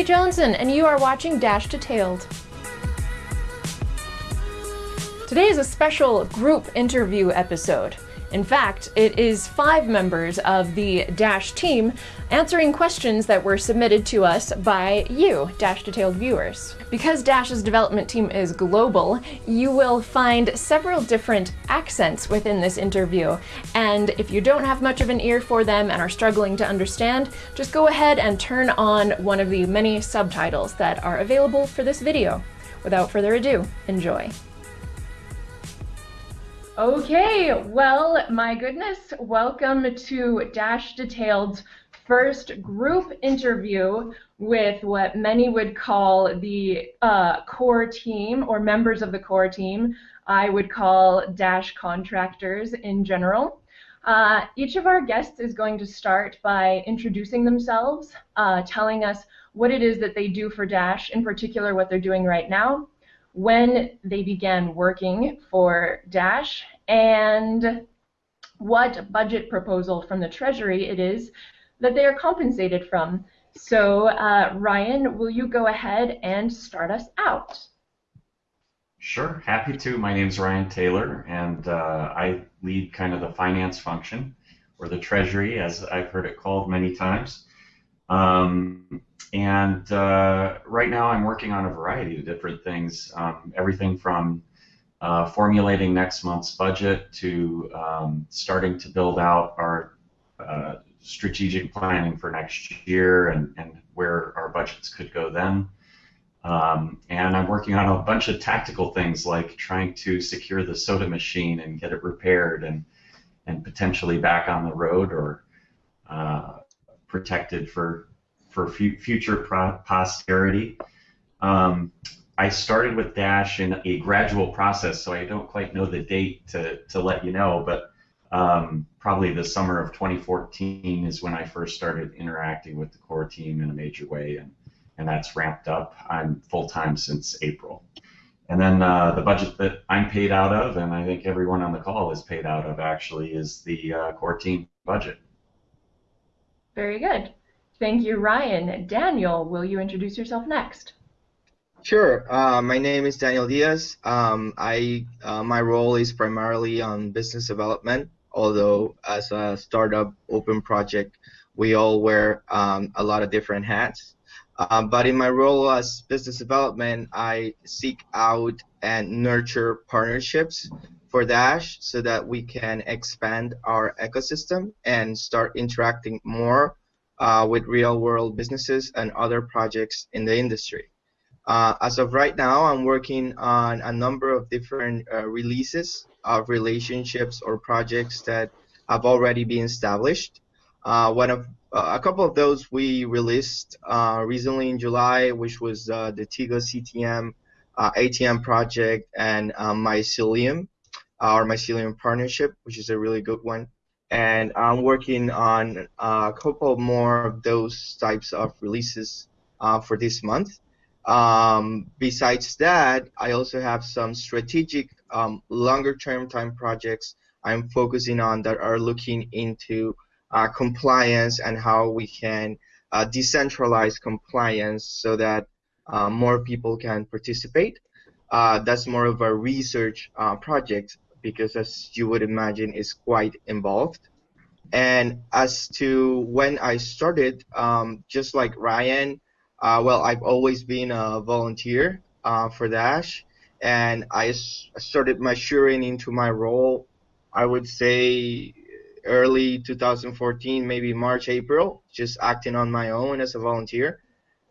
Katie Johnson, and you are watching Dash Detailed. Today is a special group interview episode. In fact, it is five members of the Dash team answering questions that were submitted to us by you, Dash Detailed viewers. Because Dash's development team is global, you will find several different accents within this interview, and if you don't have much of an ear for them and are struggling to understand, just go ahead and turn on one of the many subtitles that are available for this video. Without further ado, enjoy. Okay, well, my goodness, welcome to Dash Detailed's first group interview with what many would call the uh, core team or members of the core team. I would call Dash contractors in general. Uh, each of our guests is going to start by introducing themselves, uh, telling us what it is that they do for Dash, in particular what they're doing right now, when they began working for Dash, and what budget proposal from the Treasury it is that they are compensated from. So, uh, Ryan, will you go ahead and start us out? Sure, happy to. My name is Ryan Taylor, and uh, I lead kind of the finance function, or the Treasury, as I've heard it called many times. Um, and uh, right now I'm working on a variety of different things, um, everything from uh, formulating next month's budget to um, starting to build out our uh, strategic planning for next year and, and where our budgets could go then. Um, and I'm working on a bunch of tactical things like trying to secure the soda machine and get it repaired and, and potentially back on the road or uh, protected for for future pro- posterity. Um, I started with Dash in a gradual process, so I don't quite know the date to, to let you know, but um, probably the summer of 2014 is when I first started interacting with the core team in a major way, and, and that's ramped up. I'm full time since April. And then uh, the budget that I'm paid out of, and I think everyone on the call is paid out of actually, is the uh, core team budget. Very good. Thank you, Ryan. Daniel, will you introduce yourself next? Sure. Uh, my name is Daniel Diaz. Um, I uh, my role is primarily on business development. Although as a startup open project, we all wear um, a lot of different hats. Uh, but in my role as business development, I seek out and nurture partnerships for Dash so that we can expand our ecosystem and start interacting more uh, with real world businesses and other projects in the industry. Uh, as of right now, I'm working on a number of different uh, releases of relationships or projects that have already been established. Uh, one of uh, a couple of those we released uh, recently in July, which was the Tigo CTM ATM project and Mycelium, our Mycelium partnership, which is a really good one and I'm working on a couple more of those types of releases uh, for this month. Um, besides that, I also have some strategic um, longer term time projects I'm focusing on that are looking into uh, compliance and how we can uh, decentralize compliance so that uh, more people can participate. Uh, that's more of a research uh, project because as you would imagine is quite involved. And as to when I started, um, just like Ryan, uh, well, I've always been a volunteer uh, for Dash, and I started maturing into my role, I would say early 2014, maybe March, April, just acting on my own as a volunteer,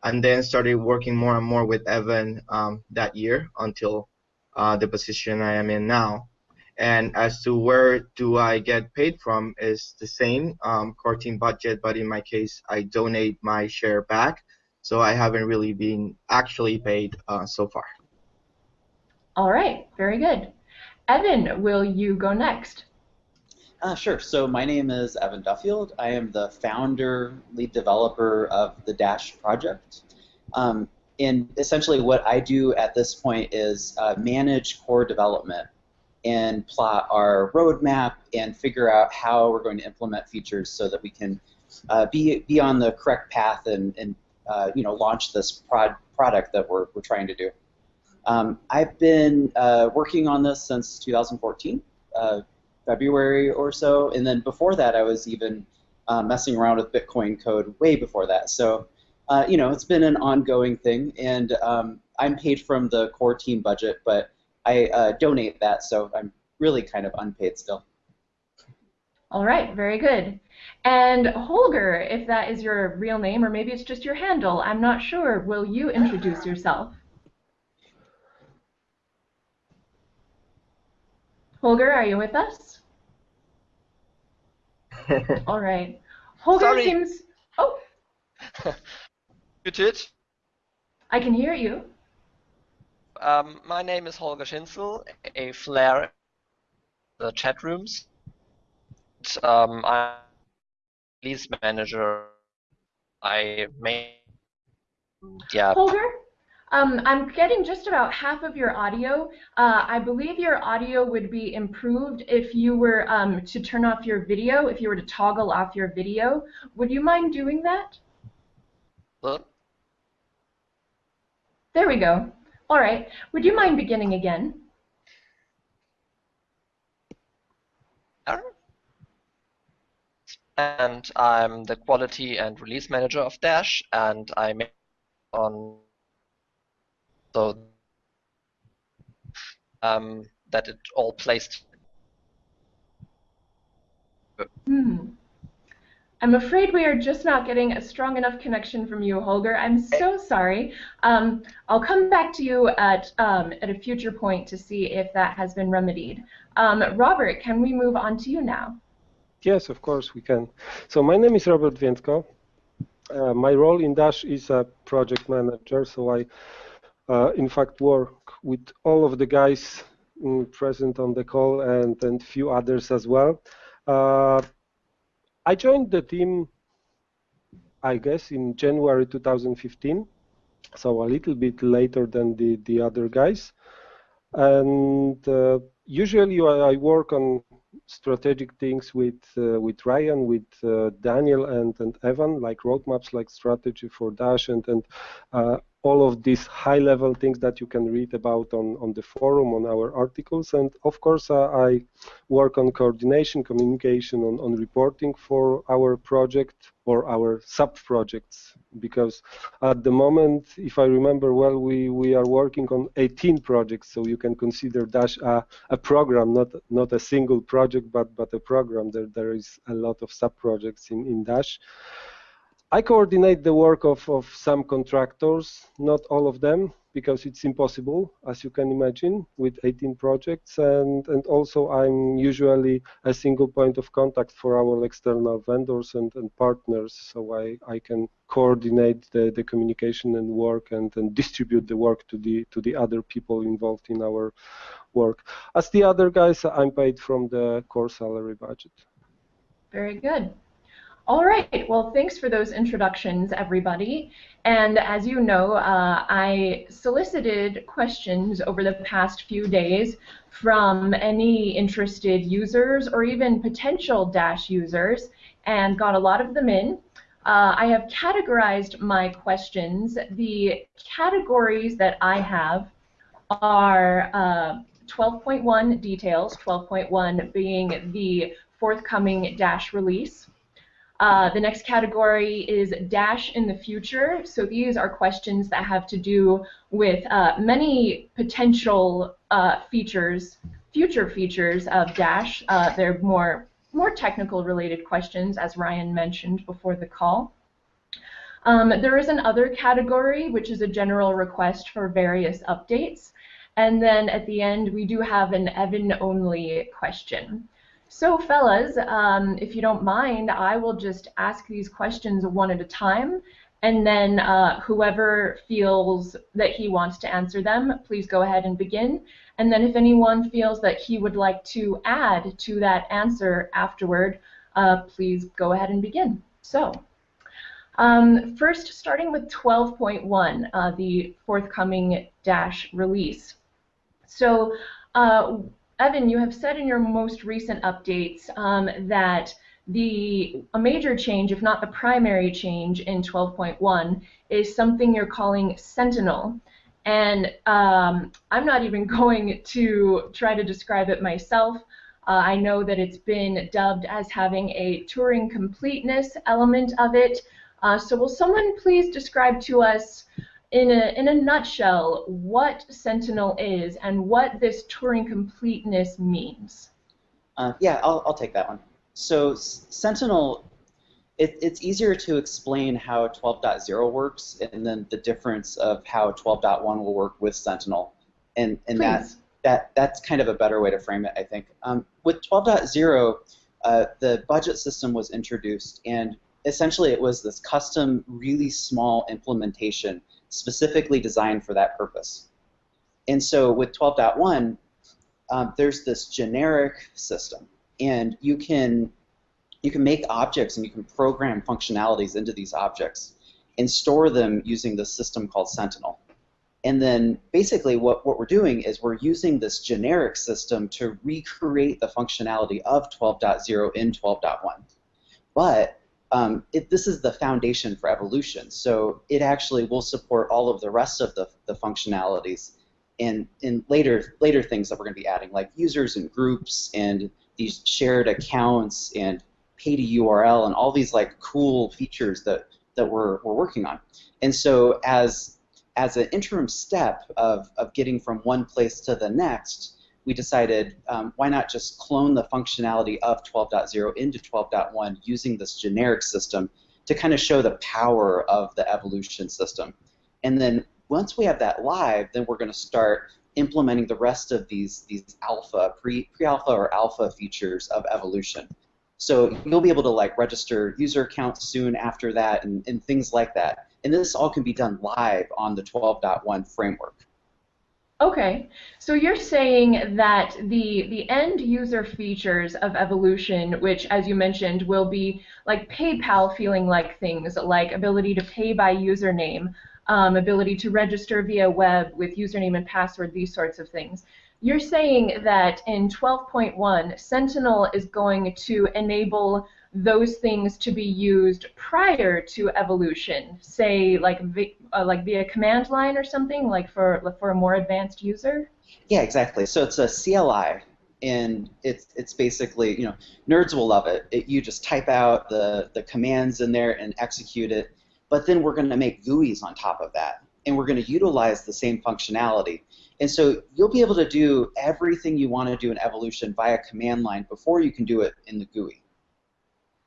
and then started working more and more with Evan um, that year until uh, the position I am in now. And as to where do I get paid from is the same um, core team budget, but in my case, I donate my share back. So I haven't really been actually paid uh, so far. All right, very good. Evan, will you go next? Uh, sure. So my name is Evan Duffield. I am the founder, lead developer of the Dash project. Um, and essentially what I do at this point is uh, manage core development and plot our roadmap and figure out how we're going to implement features so that we can uh, be, be on the correct path and, and uh, you know launch this prod product that we're, we're trying to do. Um, I've been uh, working on this since 2014, uh, February or so, and then before that I was even uh, messing around with Bitcoin code way before that. So uh, you know it's been an ongoing thing, and um, I'm paid from the core team budget, but I uh, donate that, so I'm really kind of unpaid still. All right, very good. And Holger, if that is your real name, or maybe it's just your handle, I'm not sure. Will you introduce yourself? Holger, are you with us? All right. Holger Sorry. seems. Oh, Judith, I can hear you. um, my name is Holger Schinzel, a Flare the chat rooms. Um, I'm release manager. I may, yeah, Holger, um, I'm getting just about half of your audio. Uh, I believe your audio would be improved if you were um, to turn off your video, if you were to toggle off your video. Would you mind doing that? There we go. All right. Would you mind beginning again? And I'm the quality and release manager of Dash, and I make on so um, that it all plays. Hmm. I'm afraid we are just not getting a strong enough connection from you, Holger. I'm so sorry. Um, I'll come back to you at um, at a future point to see if that has been remedied. Um, Robert, can we move on to you now? Yes, of course we can. So my name is Robert Wiecko. Uh, my role in Dash is a project manager, so I, uh, in fact, work with all of the guys mm, present on the call and and few others as well. Uh, I joined the team, I guess, in January 2015, so a little bit later than the the other guys. And uh, usually I work on strategic things with uh, with Ryan, with uh, Daniel, and and Evan, like roadmaps, like strategy for Dash, and and uh, all of these high-level things that you can read about on on the forum, on our articles, and of course uh, I work on coordination, communication, on on reporting for our project or our sub-projects, because at the moment, if I remember well, we we are working on 18 projects, so you can consider Dash a, a program, not not a single project, but but a program. There there is a lot of sub-projects in in Dash. I coordinate the work of, of some contractors, not all of them, because it's impossible, as you can imagine, with 18 projects. And, and also, I'm usually a single point of contact for our external vendors and, and partners, so I, I can coordinate the, the communication and work and, and distribute the work to the, to the other people involved in our work. As the other guys, I'm paid from the core salary budget. Very good. All right. Well, thanks for those introductions, everybody. And as you know, uh, I solicited questions over the past few days from any interested users or even potential Dash users and got a lot of them in. Uh, I have categorized my questions. The categories that I have are uh, 12.1 details, 12.1 being the forthcoming Dash release. Uh, the next category is Dash in the future. So these are questions that have to do with uh, many potential uh, features, future features of Dash. Uh, they're more more technical related questions, as Ryan mentioned before the call. Um, there is another category, which is a general request for various updates. And then at the end, we do have an Evan-only question. So fellas, um, if you don't mind, I will just ask these questions one at a time, and then uh, whoever feels that he wants to answer them, please go ahead and begin. And then if anyone feels that he would like to add to that answer afterward, uh, please go ahead and begin. So, um, first, starting with 12.1, uh, the forthcoming Dash release. So, uh, Evan, you have said in your most recent updates um, that the a major change, if not the primary change in 12.1, is something you're calling Sentinel. And um, I'm not even going to try to describe it myself. Uh, I know that it's been dubbed as having a Turing completeness element of it. Uh, so will someone please describe to us in a, in a nutshell what Sentinel is and what this Turing completeness means? Uh, yeah, I'll, I'll take that one. So Sentinel it, it's easier to explain how 12.0 works and then the difference of how 12.1 will work with Sentinel. And, and that, that, that's kind of a better way to frame it, I think. Um, with 12.0, uh, the budget system was introduced, and essentially it was this custom, really small implementation specifically designed for that purpose. And so with 12.1, um, there's this generic system, and you can you can make objects and you can program functionalities into these objects and store them using this system called Sentinel. And then basically what, what we're doing is we're using this generic system to recreate the functionality of 12.0 in 12.1. But um, it, this is the foundation for evolution. So it actually will support all of the rest of the, the functionalities and in later later things that we're going to be adding, like users and groups and these shared accounts and pay to URL and all these like cool features that that we're, we're working on. And so as as an interim step of, of getting from one place to the next, we decided um, why not just clone the functionality of 12.0 into 12.1 using this generic system to kind of show the power of the evolution system. And then once we have that live, then we're going to start implementing the rest of these these alpha, pre pre-alpha or alpha features of evolution. So you'll be able to like register user accounts soon after that and, and things like that. And this all can be done live on the 12.1 framework. Okay, so you're saying that the the end user features of evolution, which as you mentioned will be like PayPal feeling like things, like ability to pay by username, um, ability to register via web with username and password, these sorts of things. You're saying that in 12.1, Sentinel is going to enable those things to be used prior to evolution, say like uh, like via command line or something, like for for a more advanced user. Yeah, exactly. So it's a CLI, and it's it's basically you know nerds will love it. it you just type out the the commands in there and execute it, but then we're going to make GUIs on top of that, and we're going to utilize the same functionality. And so you'll be able to do everything you want to do in evolution via command line before you can do it in the GUI.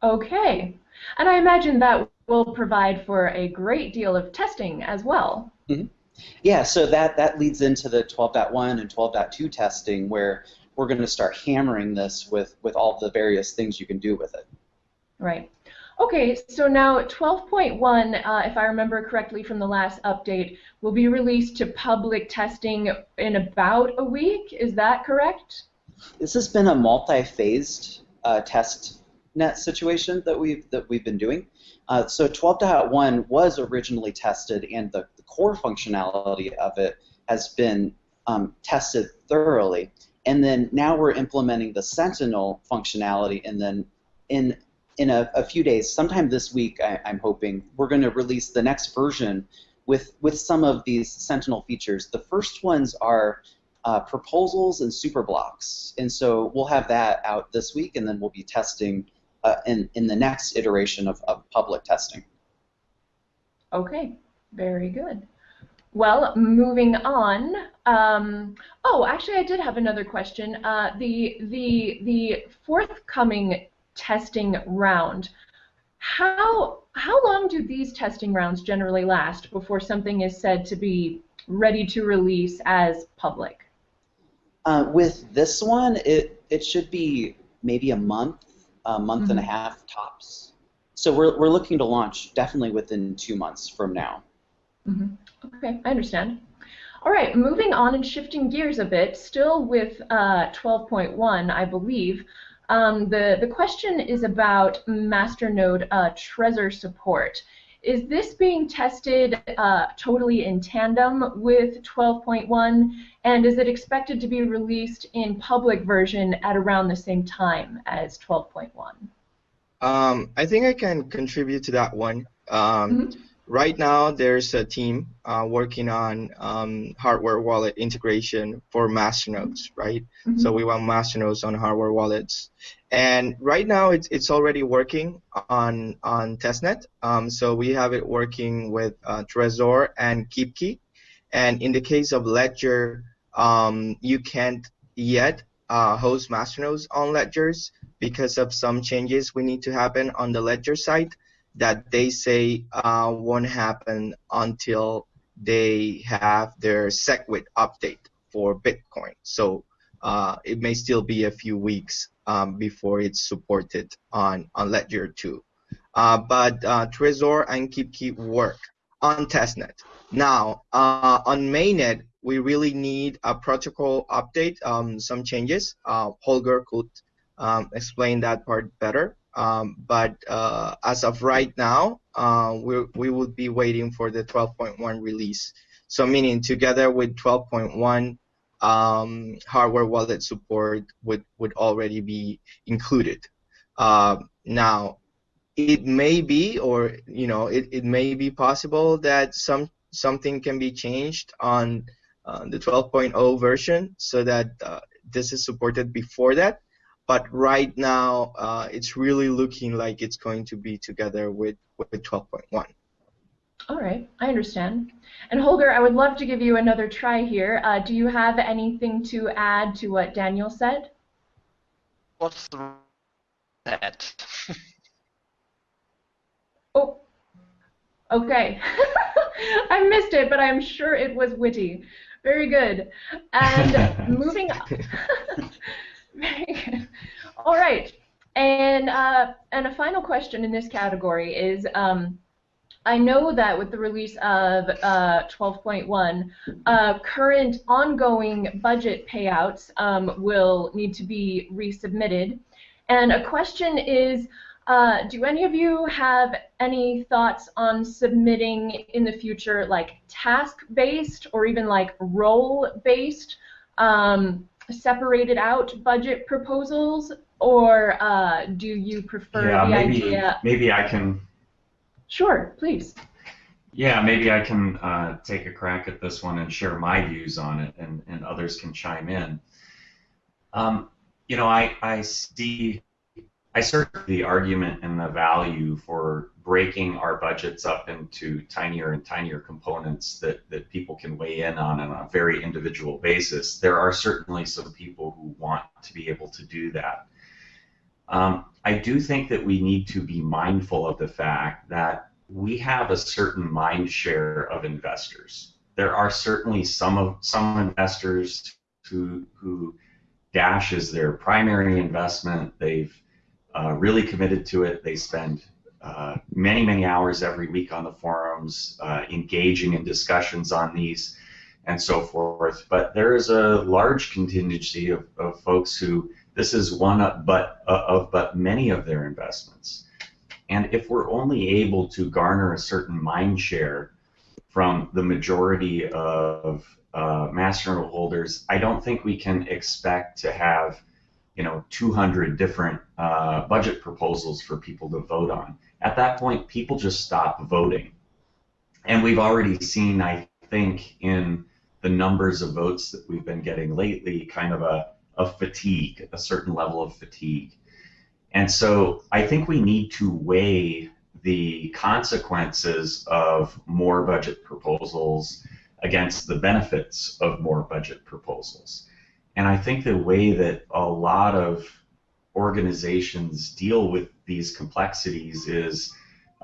Okay. And I imagine that will provide for a great deal of testing as well. Mm-hmm. Yeah, so that, that leads into the 12.1 and 12.2 testing where we're going to start hammering this with, with all the various things you can do with it. Right. Okay, so now 12.1, uh, if I remember correctly from the last update, will be released to public testing in about a week. Is that correct? This has been a multi-phased uh, test net situation that we've that we've been doing. Uh, so 12.1 was originally tested, and the, the, core functionality of it has been um, tested thoroughly. And then now we're implementing the Sentinel functionality, and then in in a, a, few days, sometime this week, I, am hoping, we're going to release the next version with, with some of these Sentinel features. The first ones are uh, proposals and superblocks. And so we'll have that out this week, and then we'll be testing uh, in, in the next iteration of, of public testing. Okay, very good. Well, moving on. Um, oh, actually, I did have another question. Uh, the the the forthcoming testing round. How how long do these testing rounds generally last before something is said to be ready to release as public? Uh, with this one, it it should be maybe a month, a month mm-hmm. and a mm-hmm. half tops. So we're we're looking to launch definitely within two months from now. Mm-hmm. Okay, I understand. All right, moving on and shifting gears a bit, still with uh, 12.1, I believe. Um, the, the question is about masternode uh, Trezor support. Is this being tested uh, totally in tandem with 12.1, and is it expected to be released in public version at around the same time as 12.1? Um, I think I can contribute to that one. Um, mm -hmm. right now there's a team uh, working on um, hardware wallet integration for masternodes, right? Mhm. So we want masternodes on hardware wallets, and right now it's it's already working on on testnet. Um, so we have it working with uh, Trezor and KeepKey, and in the case of Ledger, um, you can't yet uh, host masternodes on ledgers because of some changes we need to happen on the ledger side that they say uh, won't happen until they have their SegWit update for Bitcoin. So uh, it may still be a few weeks um, before it's supported on, on Ledger 2. Uh, but uh, Trezor and KeepKey work on testnet. Now, uh, on mainnet, we really need a protocol update, um, some changes. Uh, Holger could um, explain that part better. Um, but uh, as of right now, uh, we we would be waiting for the 12.1 release. So meaning together with 12.1, um, hardware wallet support would would already be included. Uh, now, it may be, or you know, it, it may be possible that some something can be changed on uh, the 12.0 version so that uh, this is supported before that but right now uh, it's really looking like it's going to be together with, with 12.1. All right, I understand. And Holger, I would love to give you another try here. Uh, do you have anything to add to what Daniel said? What's the that? Oh, okay. I missed it, but I'm sure it was witty. Very good. And moving on. Very good. All right. And uh, and a final question in this category is um, I know that with the release of uh, 12.1, uh, current ongoing budget payouts um, will need to be resubmitted. And a question is, uh, do any of you have any thoughts on submitting in the future like task-based or even like role-based um, separated out budget proposals, or uh, do you prefer yeah, the maybe idea? maybe I can. Sure, please. Yeah, maybe I can uh, take a crack at this one and share my views on it, and, and others can chime in. Um, you know, I, I see, I certainly the argument and the value for breaking our budgets up into tinier and tinier components that, that people can weigh in on on a very individual basis. There are certainly some people who want to be able to do that. Um, I do think that we need to be mindful of the fact that we have a certain mind share of investors. There are certainly some of some investors who who Dash is their primary investment. They've uh, really committed to it. They spend uh, many many hours every week on the forums, uh, engaging in discussions on these, and so forth. But there is a large contingency of, of folks who this is one of but of but many of their investments. And if we're only able to garner a certain mind share from the majority of uh, masternode holders, I don't think we can expect to have, you know, 200 different uh, budget proposals for people to vote on. At that point, people just stop voting. And we've already seen, I think, in the numbers of votes that we've been getting lately, kind of a, a fatigue, a certain level of fatigue. And so I think we need to weigh the consequences of more budget proposals against the benefits of more budget proposals. And I think the way that a lot of organizations deal with these complexities is,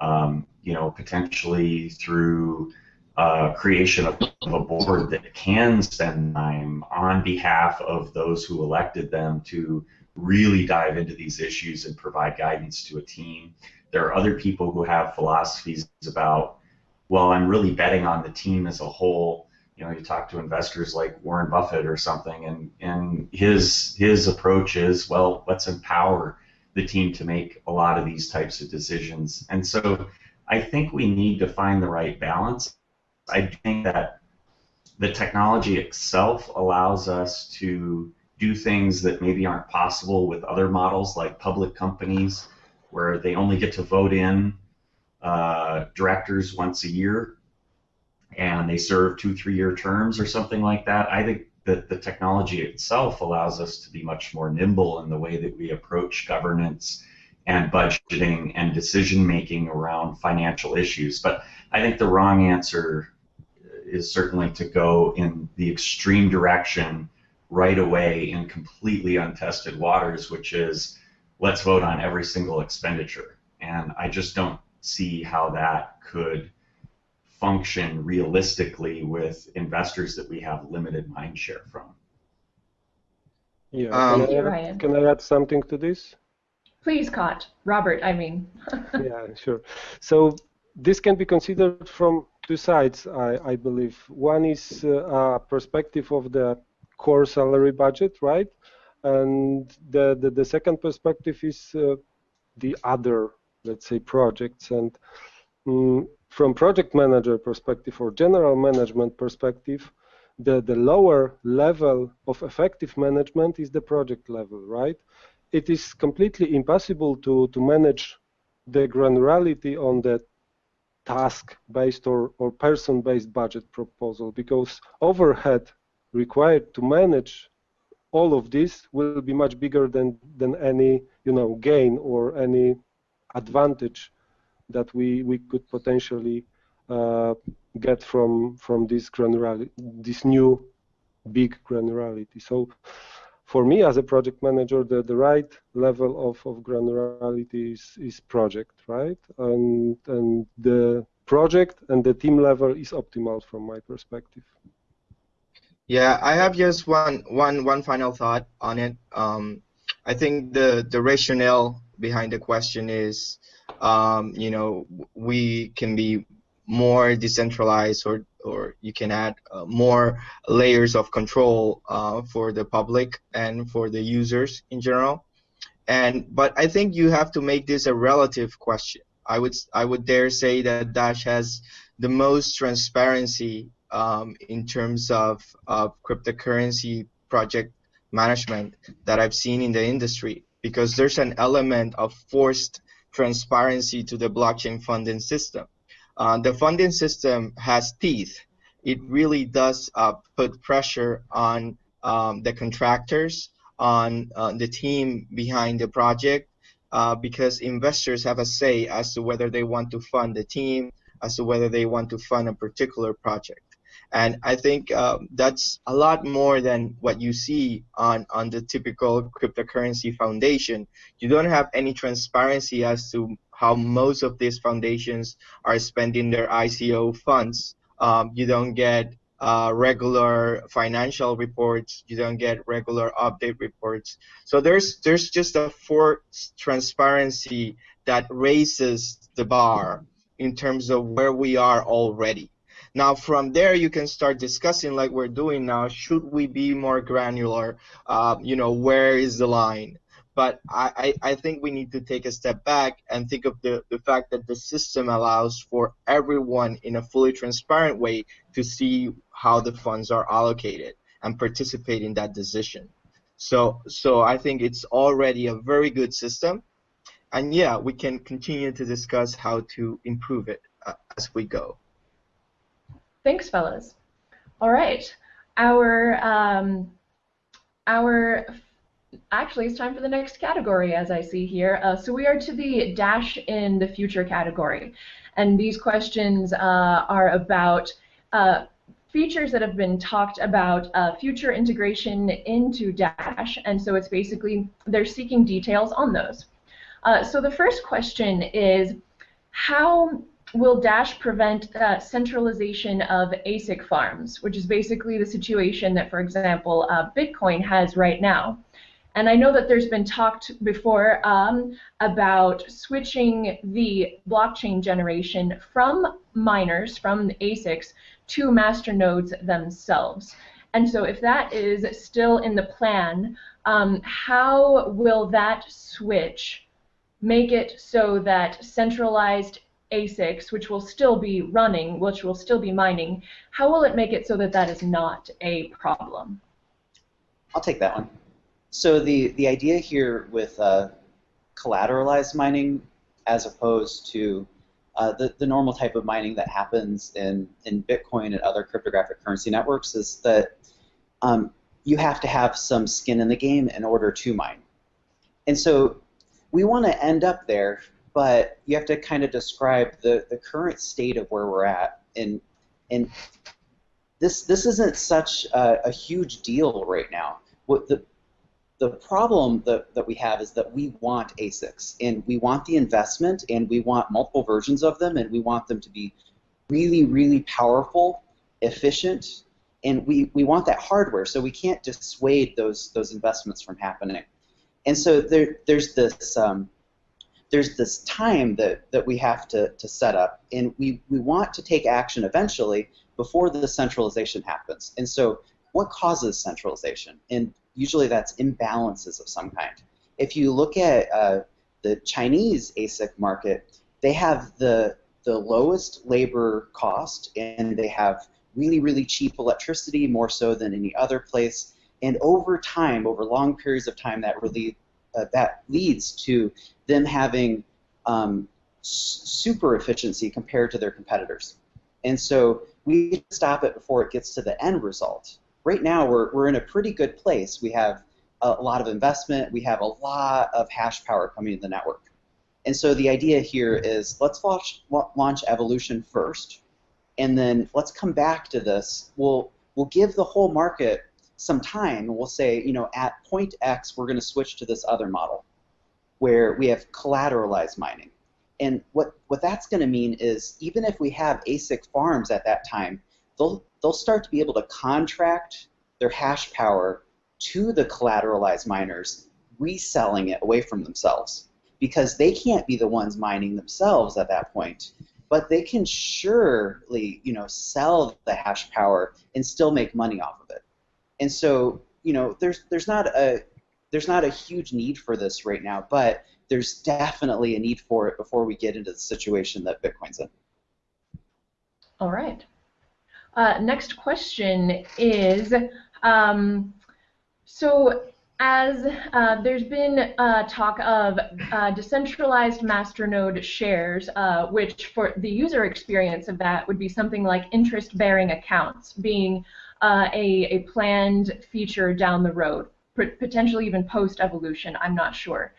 um, you know, potentially through uh, creation of, of a board that can spend time on behalf of those who elected them to really dive into these issues and provide guidance to a team. There are other people who have philosophies about, well, I'm really betting on the team as a whole. You know, you talk to investors like Warren Buffett or something, and, and his his approach is, well, let's empower the team to make a lot of these types of decisions. And so I think we need to find the right balance. I think that the technology itself allows us to do things that maybe aren't possible with other models like public companies where they only get to vote in uh, directors once a year, and they serve two, three-year terms or something like that. I think that the technology itself allows us to be much more nimble in the way that we approach governance and budgeting and decision making around financial issues. But I think the wrong answer is certainly to go in the extreme direction right away in completely untested waters, which is let's vote on every single expenditure. And I just don't see how that could function realistically with investors that we have limited mind share from. Yeah. Um, can, I, Ryan. can I add something to this? Please, Scott. Robert, I mean. yeah, sure. So this can be considered from two sides, I, I believe. One is uh, a perspective of the core salary budget, right? And the, the, the second perspective is uh, the other, let's say, projects. And mm, from project manager perspective or general management perspective, the, the lower level of effective management is the project level, right? It is completely impossible to, to manage the granularity on the task-based or, or person-based budget proposal because overhead required to manage all of this will be much bigger than, than any you know gain or any advantage that we, we could potentially uh, get from from this granularity, this new big granularity. So for me as a project manager, the, the right level of, of granularity is, is project, right? And, and the project and the team level is optimal from my perspective. Yeah, I have just one one one final thought on it. Um, I think the the rationale behind the question is, um, you know, we can be more decentralized, or or you can add uh, more layers of control uh, for the public and for the users in general. And but I think you have to make this a relative question. I would I would dare say that Dash has the most transparency um, in terms of, of cryptocurrency project management that I've seen in the industry because there's an element of forced transparency to the blockchain funding system. Uh, the funding system has teeth. It really does uh, put pressure on um, the contractors, on uh, the team behind the project, uh, because investors have a say as to whether they want to fund the team, as to whether they want to fund a particular project. And I think uh, that's a lot more than what you see on, on the typical cryptocurrency foundation. You don't have any transparency as to how most of these foundations are spending their ICO funds. Um, you don't get uh, regular financial reports. You don't get regular update reports. So there's there's just a forced transparency that raises the bar in terms of where we are already. Now from there you can start discussing like we're doing now. Should we be more granular? Uh, you know, where is the line? But I, I, think we need to take a step back and think of the, the fact that the system allows for everyone in a fully transparent way to see how the funds are allocated and participate in that decision. So so I think it's already a very good system. And yeah, we can continue to discuss how to improve it uh, as we go. Thanks, fellas. All right, our um, our actually it's time for the next category as I see here. Uh, so we are to the dash in the future category, and these questions uh, are about. Uh, features that have been talked about uh, future integration into Dash, and so it's basically they're seeking details on those. Uh, so the first question is, how will Dash prevent uh, centralization of ASIC farms, which is basically the situation that, for example, uh, Bitcoin has right now. And I know that there's been talked before um, about switching the blockchain generation from miners, from ASICs, to master nodes themselves. And so if that is still in the plan, um, how will that switch make it so that centralized ASICs, which will still be running, which will still be mining, how will it make it so that that is not a problem? I'll take that one. So the, the idea here with uh, collateralized mining as opposed to uh, the, the normal type of mining that happens in, in Bitcoin and other cryptographic currency networks is that um, you have to have some skin in the game in order to mine. And so we want to end up there, but you have to kind of describe the, the current state of where we're at. And, and this, this isn't such a, a huge deal right now. What the, the problem that, that we have is that we want ASICs and we want the investment and we want multiple versions of them and we want them to be really, really powerful, efficient, and we, we want that hardware so we can't dissuade those those investments from happening. And so there, there's this um, there's this time that, that we have to, to set up and we, we want to take action eventually before the centralization happens. And so what causes centralization? And usually that's imbalances of some kind. If you look at uh, the Chinese ASIC market, they have the the lowest labor cost and they have really really cheap electricity more so than any other place. And over time, over long periods of time, that really uh, that leads to them having um, super efficiency compared to their competitors. And so we stop it before it gets to the end result right now we're, we're in a pretty good place. We have a, lot of investment. We have a lot of hash power coming to the network. And so the idea here is let's launch, launch evolution first, and then let's come back to this. We'll, we'll give the whole market some time, we'll say, you know, at point X, we're going to switch to this other model where we have collateralized mining. And what, what that's going to mean is even if we have ASIC farms at that time, they'll, they'll start to be able to contract their hash power to the collateralized miners, reselling it away from themselves. Because they can't be the ones mining themselves at that point, but they can surely, you know, sell the hash power and still make money off of it. And so, you know, there's there's not a there's not a huge need for this right now, but there's definitely a need for it before we get into the situation that Bitcoin's in. All right. Uh, next question is, um, so as uh, there's been uh, talk of uh, decentralized masternode shares, uh, which for the user experience of that would be something like interest-bearing accounts being uh, a, a planned feature down the road, potentially even post-evolution, I'm not sure.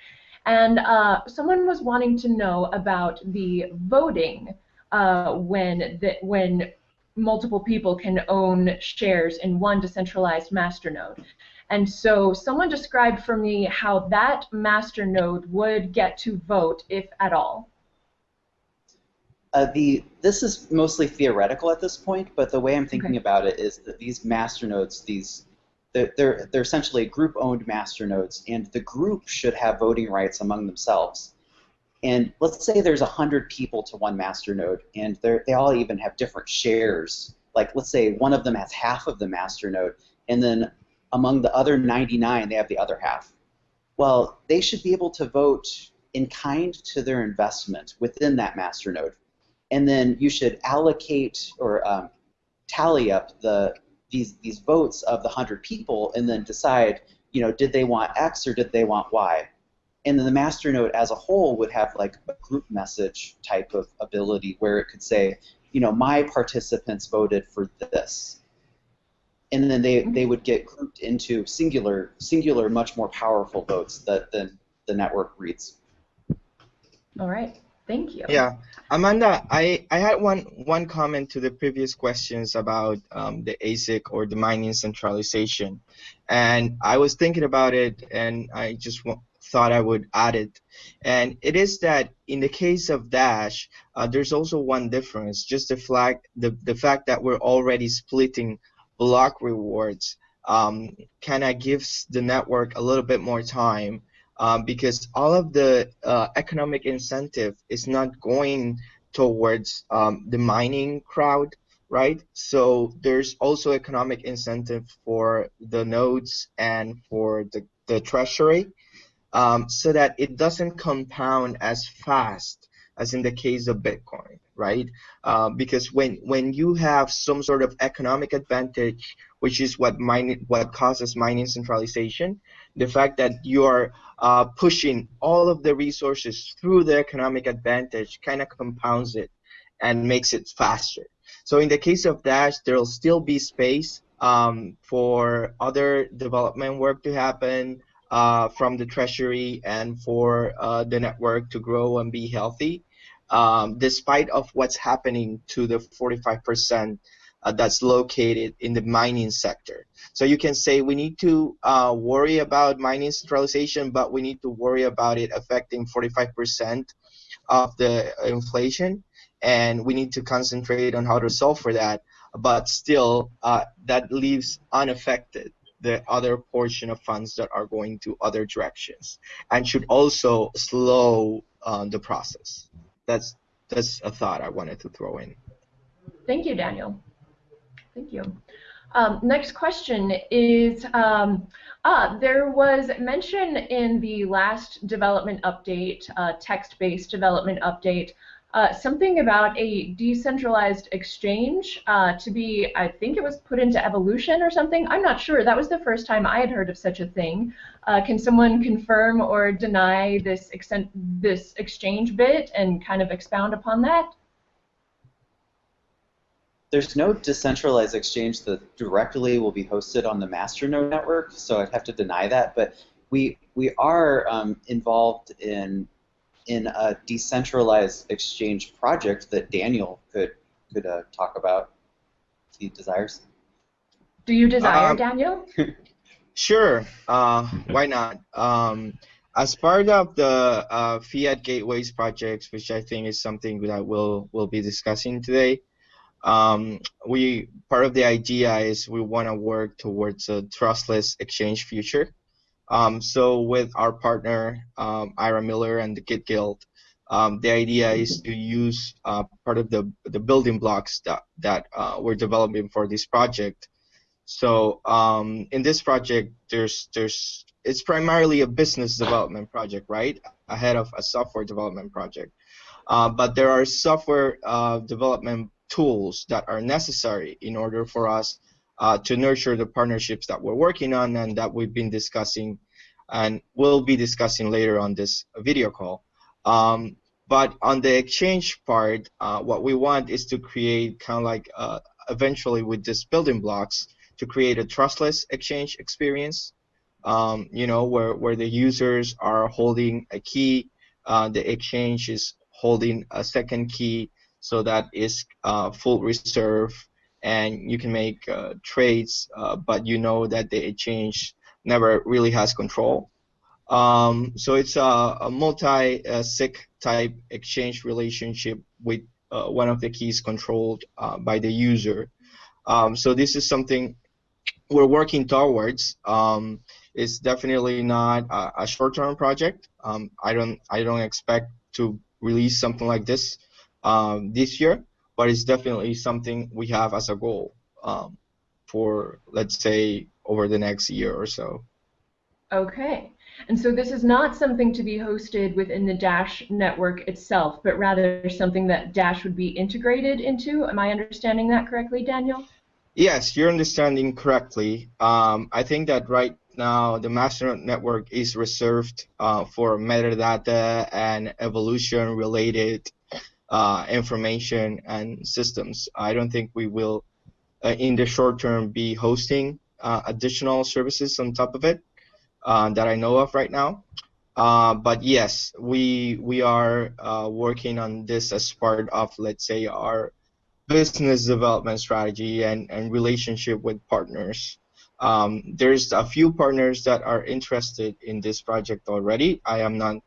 And someone was wanting to know about the voting when the, when multiple people can own shares in one decentralized masternode. And so someone described for me how that masternode would get to vote, if at all. Uh, the this is mostly theoretical at this point, but the way I'm thinking okay. about it is that these masternodes, these they're, they're, they're essentially group-owned masternodes, and the group should have voting rights among themselves. And let's say there's 100 people to one master node, and they all even have different shares. Like, let's say one of them has half of the master node, and then among the other 99, they have the other half. Well, they should be able to vote in kind to their investment within that master node. And then you should allocate or um, tally up the these these votes of the 100 people and then decide, you know, did they want X or did they want Y? And then the master node as a whole would have like a group message type of ability where it could say, you know, my participants voted for this. And then they, they would get grouped into singular, singular, much more powerful votes that the, the network reads. All right. Thank you. Yeah, Amanda, I, I had one one comment to the previous questions about um, the ASIC or the mining centralization, and I was thinking about it, and I just want thought I would add it. And it is that in the case of Dash, uh, there's also one difference, just the, flag, the, the fact that we're already splitting block rewards um, kind of gives the network a little bit more time um, because all of the uh, economic incentive is not going towards um, the mining crowd, right? So there's also economic incentive for the nodes and for the, the treasury um, so that it doesn't compound as fast as in the case of Bitcoin, right? Uh, because when when you have some sort of economic advantage, which is what what causes mining centralization, the fact that you are uh, pushing all of the resources through the economic advantage kind of compounds it and makes it faster. So in the case of Dash, there'll still be space um, for other development work to happen uh, from the treasury and for uh, the network to grow and be healthy, um, despite of what's happening to the 45% uh, that's located in the mining sector. So you can say we need to uh, worry about mining centralization, but we need to worry about it affecting 45% of the inflation, and we need to concentrate on how to solve for that. But still, uh, that leaves unaffected the other portion of funds that are going to other directions and should also slow uh, the process. That's that's a thought I wanted to throw in. Thank you, Daniel. Thank you. Um, next question is, um, ah, there was mention in the last development update, uh, text-based development update, uh, something about a decentralized exchange uh, to be, I think it was put into evolution or something. I'm not sure. That was the first time I had heard of such a thing. Uh, can someone confirm or deny this, this exchange bit and kind of expound upon that? There's no decentralized exchange that directly will be hosted on the masternode network, so I'd have to deny that. But we we are um, involved in in a decentralized exchange project that Daniel could could uh, talk about if he desires. Do you desire, uh, Daniel? sure. Uh, why not? Um, as part of the uh, Fiat Gateways projects, which I think is something that we'll we'll be discussing today, um, we part of the idea is we want to work towards a trustless exchange future. Um, so with our partner, um, Ira Miller and the Git Guild, um, the idea is to use uh, part of the, the building blocks that, that uh, we're developing for this project. So um, in this project, there's there's it's primarily a business development project, right? Ahead of a software development project. Uh, but there are software uh, development tools that are necessary in order for us uh, to nurture the partnerships that we're working on and that we've been discussing and will be discussing later on this video call. Um, but on the exchange part, uh, what we want is to create kind of like uh, eventually with these building blocks to create a trustless exchange experience. Um, you know, where, where the users are holding a key, uh, the exchange is holding a second key, so that is uh, full reserve and you can make uh, trades, uh, but you know that the exchange never really has control. Um, so it's a, a multi-sig type exchange relationship with uh, one of the keys controlled uh, by the user. Um, so this is something we're working towards. Um, it's definitely not a, a short-term project. Um, I don't I don't expect to release something like this um, this year, but it's definitely something we have as a goal um, for, let's say, over the next year or so. Okay. And so this is not something to be hosted within the Dash network itself, but rather something that Dash would be integrated into. Am I understanding that correctly, Daniel? Yes, you're understanding correctly. Um, I think that right now the master network is reserved uh, for metadata and evolution related uh, information and systems. I don't think we will, uh, in the short term, be hosting uh, additional services on top of it uh, that I know of right now. Uh, but yes, we we are uh, working on this as part of, let's say, our business development strategy and, and relationship with partners. Um, there's a few partners that are interested in this project already. I am not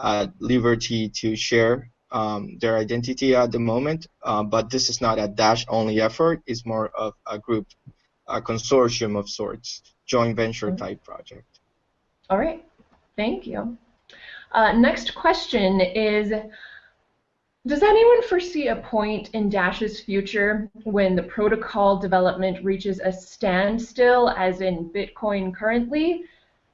at liberty to share um, their identity at the moment, uh, but this is not a Dash-only effort. It's more of a group, a consortium of sorts, joint venture type project. All right, thank you. Uh, next question is, does anyone foresee a point in Dash's future when the protocol development reaches a standstill, as in Bitcoin currently?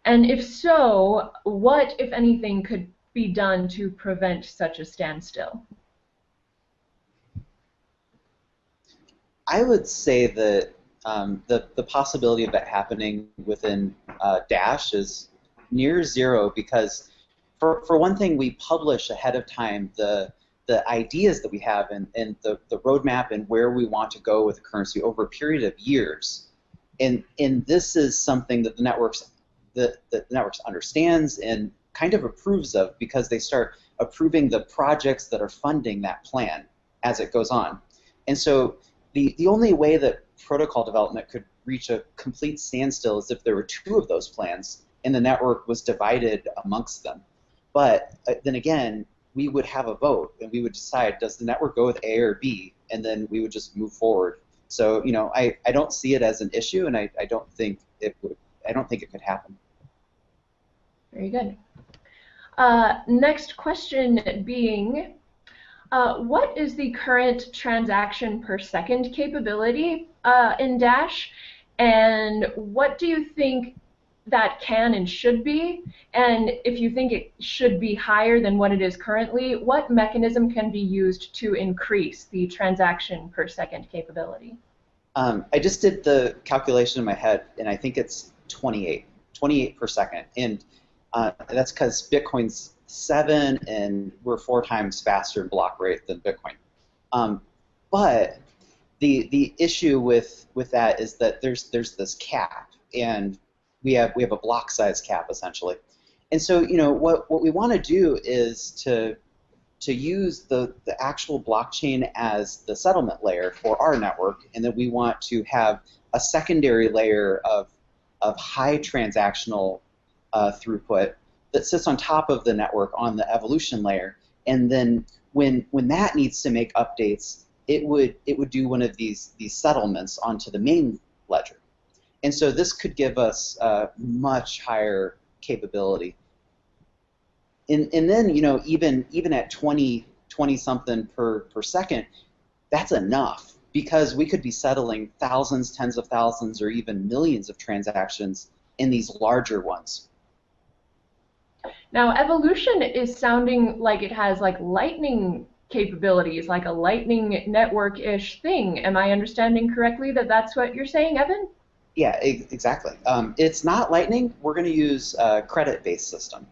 And if so, what, if anything, could be done to prevent such a standstill? I would say that um, the the possibility of that happening within uh, Dash is near zero because, for for one thing, we publish ahead of time the the ideas that we have and, and the, the roadmap and where we want to go with the currency over a period of years. And, and this is something that the networks the, the networks understands and kind of approves of because they start approving the projects that are funding that plan as it goes on. And so the, the only way that protocol development could reach a complete standstill is if there were two of those plans and the network was divided amongst them. But uh, then again, we would have a vote and we would decide does the network go with A or B, and then we would just move forward. So you know, I, I don't see it as an issue, and I, I don't think it would I don't think it could happen. Very good. Uh, next question being, uh, what is the current transaction per second capability uh, in Dash, and what do you think that can and should be? And if you think it should be higher than what it is currently, what mechanism can be used to increase the transaction per second capability? Um, I just did the calculation in my head, and I think it's 28, 28 per second. And uh, that's because Bitcoin's seven, and we're four times faster in block rate than Bitcoin. Um, but the the issue with with that is that there's there's this cap, and we have we have a block size cap essentially. And so you know what what we want to do is to to use the, the actual blockchain as the settlement layer for our network, and then we want to have a secondary layer of, of high transactional uh, throughput that sits on top of the network on the evolution layer. And then when when that needs to make updates, it would it would do one of these these settlements onto the main ledger. And so this could give us uh, much higher capability and, and then you know even even at 20 20 something per per second that's enough because we could be settling thousands tens of thousands or even millions of transactions in these larger ones now evolution is sounding like it has like lightning capabilities like a lightning network-ish thing. Am i understanding correctly that that's what you're saying evan? Yeah exactly. Um, it's not lightning. We're going to use a credit-based system.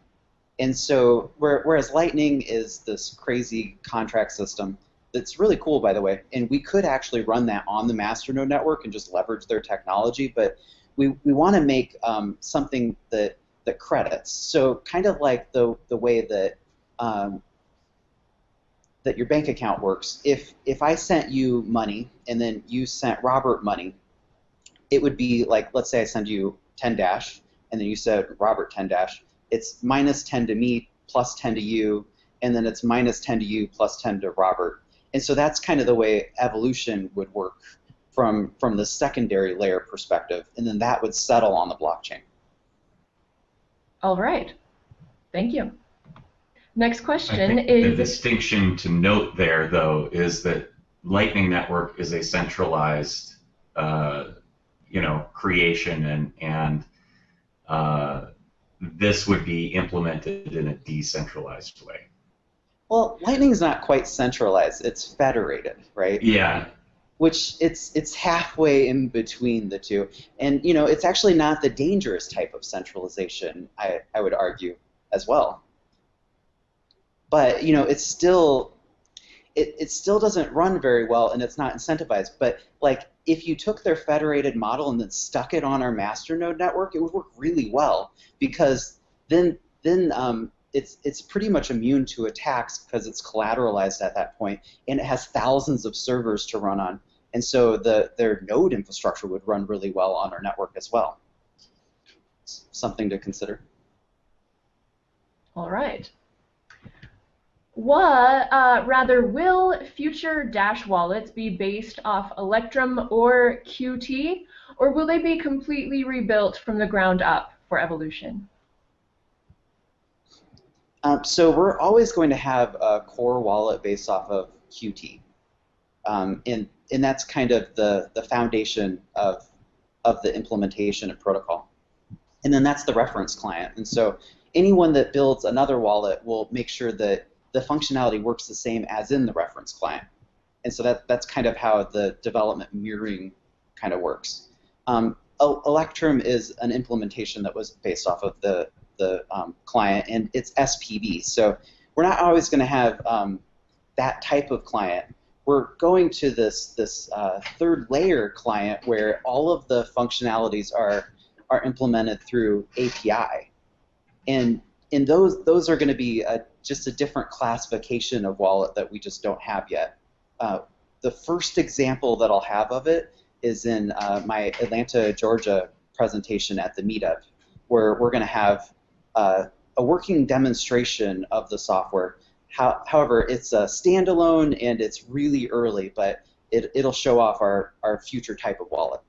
And so, whereas Lightning is this crazy contract system that's really cool, by the way, and we could actually run that on the Masternode network and just leverage their technology, but we, we want to make um, something that, that credits. So, kind of like the, the way that um, that your bank account works. If if I sent you money and then you sent Robert money, it would be like let's say I send you 10 dash and then you said Robert 10 dash it's minus 10 to me, plus 10 to you, and then it's minus 10 to you, plus 10 to Robert. And so that's kind of the way evolution would work from, from the secondary layer perspective, and then that would settle on the blockchain. All right. Thank you. Next question is... The distinction to note there, though, is that Lightning Network is a centralized, uh, you know, creation and, and uh, this would be implemented in a decentralized way. Well, Lightning is not quite centralized; it's federated, right? Yeah. Which it's it's halfway in between the two, and you know it's actually not the dangerous type of centralization. I I would argue as well. But you know it's still it, it still doesn't run very well and it's not incentivized. But like if you took their federated model and then stuck it on our masternode network, it would work really well because then then um, it's it's pretty much immune to attacks because it's collateralized at that point and it has thousands of servers to run on. And so the their node infrastructure would run really well on our network as well. It's something to consider. All right. What, uh, rather, will future Dash wallets be based off Electrum or Qt, or will they be completely rebuilt from the ground up for Evolution? Um, so we're always going to have a core wallet based off of Qt, um, and and that's kind of the the foundation of of the implementation of protocol, and then that's the reference client. And so anyone that builds another wallet will make sure that the functionality works the same as in the reference client. and so that that's kind of how the development mirroring kind of works. Um, Electrum is an implementation that was based off of the the um, client, and it's SPV. So we're not always going to have um, that type of client. We're going to this this uh, third layer client where all of the functionalities are are implemented through API, and in those those are going to be a, just a different classification of wallet that we just don't have yet. Uh, the first example that I'll have of it is in uh, my Atlanta, Georgia presentation at the meetup, where we're going to have uh, a working demonstration of the software. How, however, it's a standalone and it's really early, but it, it'll show off our, our future type of wallet.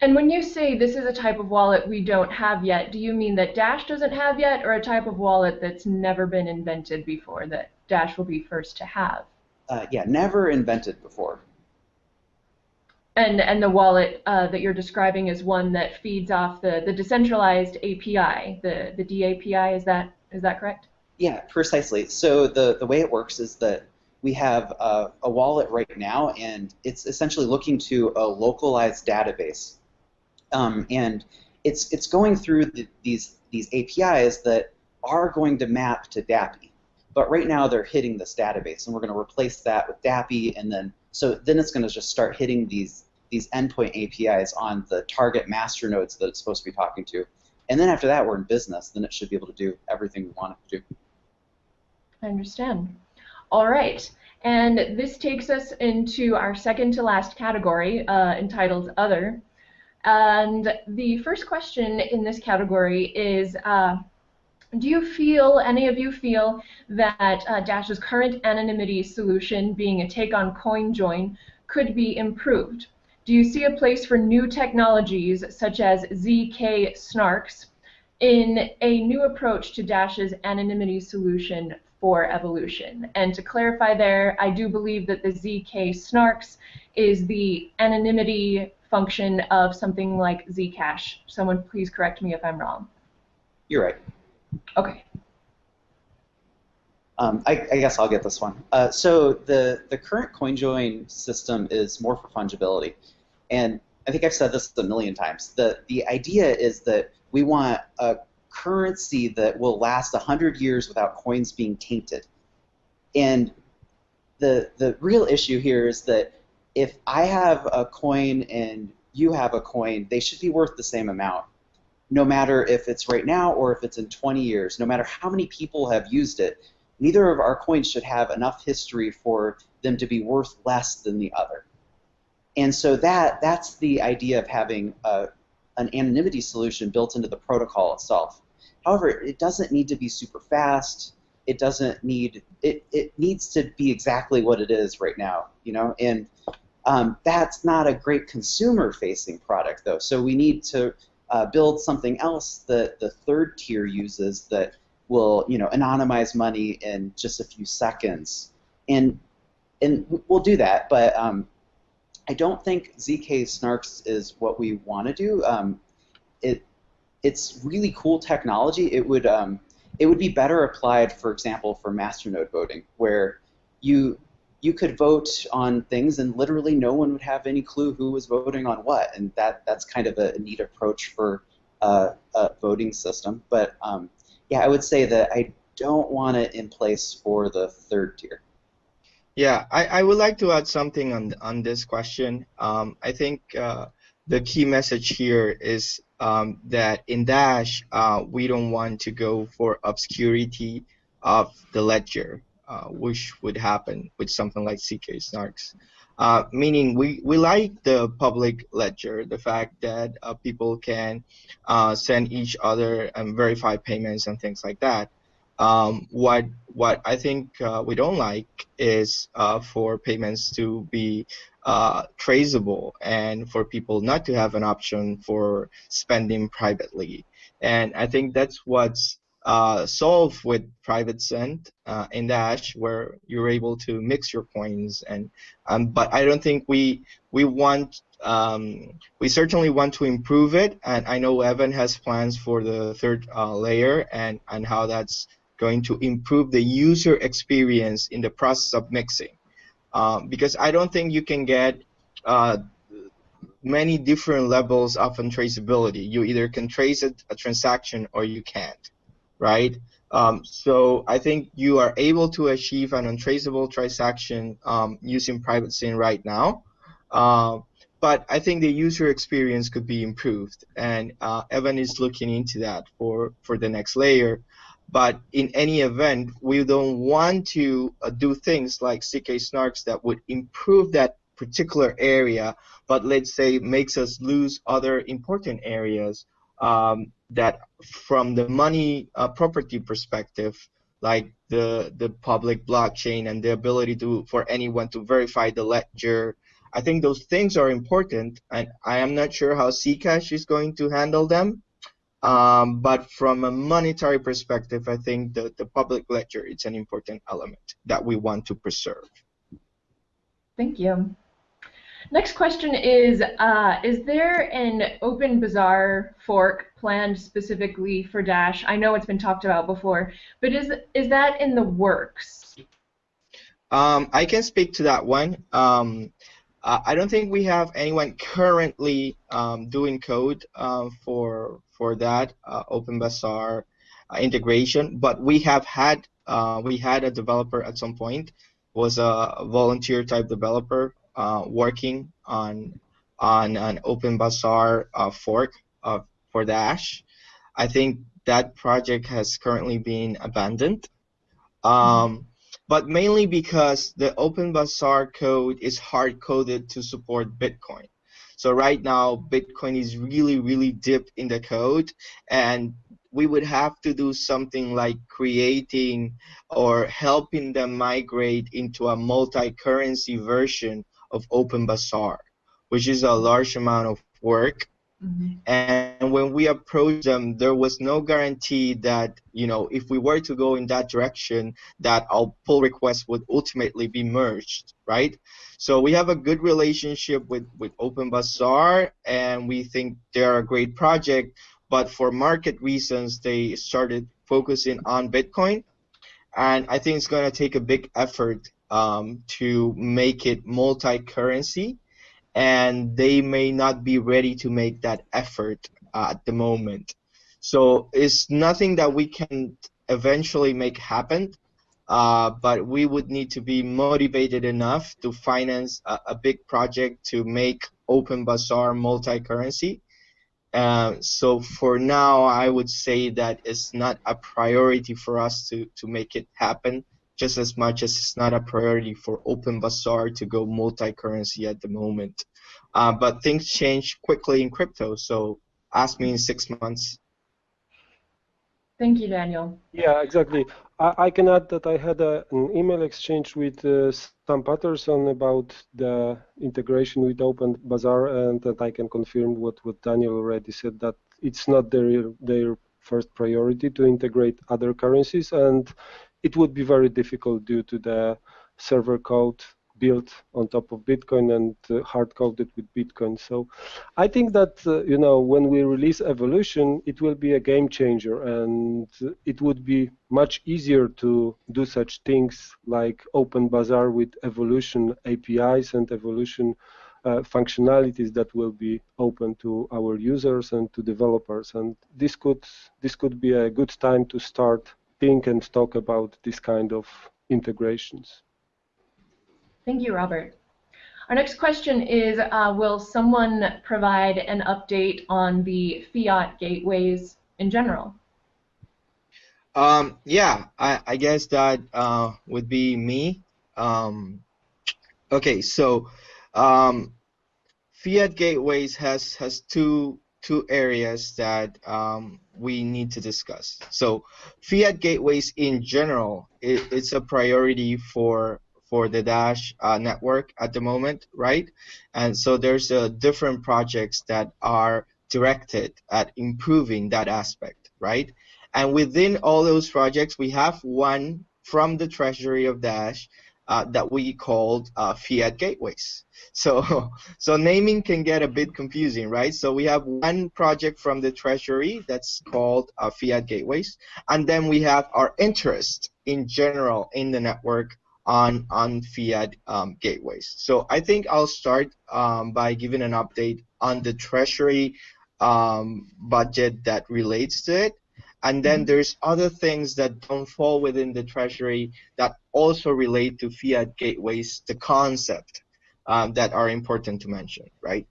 And when you say this is a type of wallet we don't have yet, do you mean that Dash doesn't have yet, or a type of wallet that's never been invented before that Dash will be first to have? Uh, yeah, never invented before. And and the wallet uh, that you're describing is one that feeds off the, the decentralized API, the the DAPI. Is that is that correct? Yeah, precisely. So the the way it works is that we have a, a wallet right now, and it's essentially looking to a localized database, um, and it's it's going through the, these these APIs that are going to map to DAPI. But right now they're hitting this database, and we're going to replace that with DAPI, and then so then it's going to just start hitting these these endpoint APIs on the target master nodes that it's supposed to be talking to. And then after that, we're in business. Then it should be able to do everything we want it to do. I understand. All right. And this takes us into our second to last category uh, entitled Other. And the first question in this category is uh, Do you feel, any of you feel, that uh, Dash's current anonymity solution, being a take on CoinJoin, could be improved? Do you see a place for new technologies such as ZK snarks in a new approach to Dash's anonymity solution for evolution? And to clarify there, I do believe that the ZK snarks is the anonymity function of something like Zcash. Someone please correct me if I'm wrong. You're right. Okay. Um, I, I, guess I'll get this one. Uh, so the, the current CoinJoin system is more for fungibility. And I think I've said this a million times. The, the idea is that we want a currency that will last 100 years without coins being tainted. And the, the real issue here is that if I have a coin and you have a coin, they should be worth the same amount, no matter if it's right now or if it's in 20 years, no matter how many people have used it. Neither of our coins should have enough history for them to be worth less than the other. And so that that's the idea of having a, an anonymity solution built into the protocol itself. However, it doesn't need to be super fast. It doesn't need it. It needs to be exactly what it is right now, you know. And um, that's not a great consumer-facing product, though. So we need to uh, build something else that the third tier uses that will, you know, anonymize money in just a few seconds. And and we'll do that, but um, I don't think ZK Snarks is what we want to do. Um, it it's really cool technology. It would um, it would be better applied, for example, for masternode voting, where you you could vote on things and literally no one would have any clue who was voting on what, and that that's kind of a neat approach for uh, a voting system. But um, yeah, I would say that I don't want it in place for the third tier. Yeah, I, I would like to add something on on this question. Um, I think uh, the key message here is um, that in Dash uh, we don't want to go for obscurity of the ledger, uh, which would happen with something like ZK Snarks. Uh, meaning we, we like the public ledger, the fact that uh, people can uh, send each other and verify payments and things like that. Um, what what I think uh, we don't like is uh, for payments to be uh, traceable and for people not to have an option for spending privately. And I think that's what's uh, solved with private send uh, in Dash, where you're able to mix your coins. And um, but I don't think we we want um, we certainly want to improve it. And I know Evan has plans for the third uh, layer and and how that's going to improve the user experience in the process of mixing. Um, because I don't think you can get uh, many different levels of untraceability. You either can trace a, a transaction or you can't, right? Um, so I think you are able to achieve an untraceable transaction um, using private send right now. Uh, but I think the user experience could be improved, and uh, Evan is looking into that for, for the next layer. But in any event, we don't want to uh, do things like ZK snarks that would improve that particular area, but let's say makes us lose other important areas um, that, from the money uh, property perspective, like the the public blockchain and the ability to for anyone to verify the ledger. I think those things are important, and I am not sure how Zcash is going to handle them. Um, but from a monetary perspective, I think the, the public ledger is an important element that we want to preserve. Thank you. Next question is, uh, is there an OpenBazaar fork planned specifically for Dash? I know it's been talked about before, but is, is that in the works? Um, I can speak to that one. Um, I don't think we have anyone currently um, doing code uh, for for that uh, OpenBazaar uh, integration, but we have had uh, we had a developer at some point was a volunteer type developer working on on an OpenBazaar fork for Dash. I think that project has currently been abandoned, um, but mainly because the OpenBazaar code is hard coded to support Bitcoin. So right now, Bitcoin is really, really deep in the code, and we would have to do something like creating or helping them migrate into a multi-currency version of OpenBazaar, which is a large amount of work. Mm-hmm. And when we approached them, there was no guarantee that, you know, if we were to go in that direction, that our pull requests would ultimately be merged, right? So we have a good relationship with, with OpenBazaar, and we think they're a great project, but for market reasons, they started focusing on Bitcoin. And I think it's going to take a big effort um, to make it multi-currency, and they may not be ready to make that effort uh, at the moment. So it's nothing that we can eventually make happen, uh, but we would need to be motivated enough to finance a, a big project to make OpenBazaar multi-currency. Uh, so for now, I would say that it's not a priority for us to, to make it happen just as much as it's not a priority for OpenBazaar to go multi-currency at the moment. Uh, but things change quickly in crypto, so ask me in six months. Thank you, Daniel. Yeah, exactly. I, I can add that I had a, an email exchange with uh, Sam Patterson about the integration with OpenBazaar, and that I can confirm what, what Daniel already said, that it's not their, their first priority to integrate other currencies, and it would be very difficult due to the server code built on top of Bitcoin and uh, hard coded with Bitcoin. So I think that uh, you know when we release Evolution, it will be a game changer, and it would be much easier to do such things like OpenBazaar with Evolution APIs and Evolution uh, functionalities that will be open to our users and to developers. And this could this could be a good time to start think and talk about this kind of integrations. Thank you, Robert. Our next question is, uh, will someone provide an update on the fiat gateways in general? Um, yeah, I, I, guess that uh, would be me. Um, okay, so um, fiat gateways has has two two areas that um, we need to discuss. So fiat gateways in general, it, it's a priority for for the Dash uh, network at the moment, right? And so there's uh, different projects that are directed at improving that aspect, right? And within all those projects, we have one from the treasury of Dash uh, that we called uh, fiat gateways. So, so naming can get a bit confusing, right? So we have one project from the treasury that's called uh, fiat gateways, and then we have our interest in general in the network on on fiat um, gateways. So I think I'll start um, by giving an update on the treasury um, budget that relates to it, and then mm-hmm. there's other things that don't fall within the treasury that also relate to fiat gateways, the concept um, that are important to mention, right?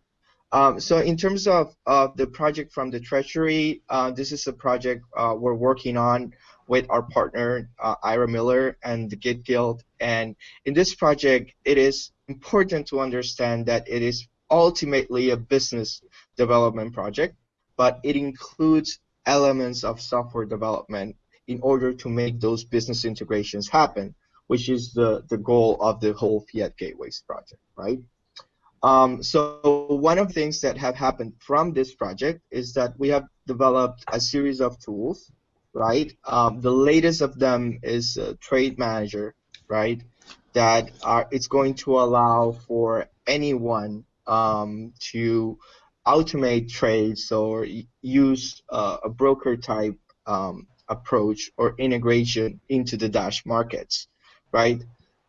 Um, so in terms of, of the project from the Treasury, uh, this is a project uh, we're working on with our partner uh, Ira Miller and the Git Guild. And in this project, it is important to understand that it is ultimately a business development project, but it includes elements of software development in order to make those business integrations happen, which is the, the goal of the whole Fiat Gateways project, right? Um, so one of the things that have happened from this project is that we have developed a series of tools right? Um, the latest of them is Trade Manager, right? That are it's going to allow for anyone um, to automate trades or use uh, a broker type um, approach or integration into the Dash markets, right?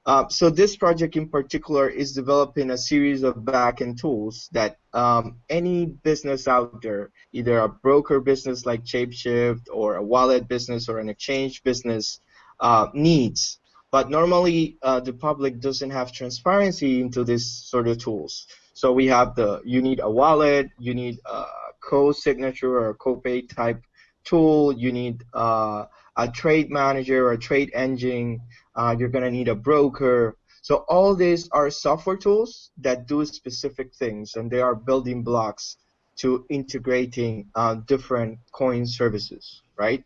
Uh, so this project in particular is developing a series of backend tools that um, any business out there, either a broker business like Shapeshift or a wallet business or an exchange business, uh, needs. But normally uh, the public doesn't have transparency into this sort of tools. So we have the you need a wallet, you need a co-signature or co-pay type tool, you need uh, a trade manager or a trade engine uh, you're going to need a broker. So all these are software tools that do specific things, and they are building blocks to integrating uh, different coin services, right?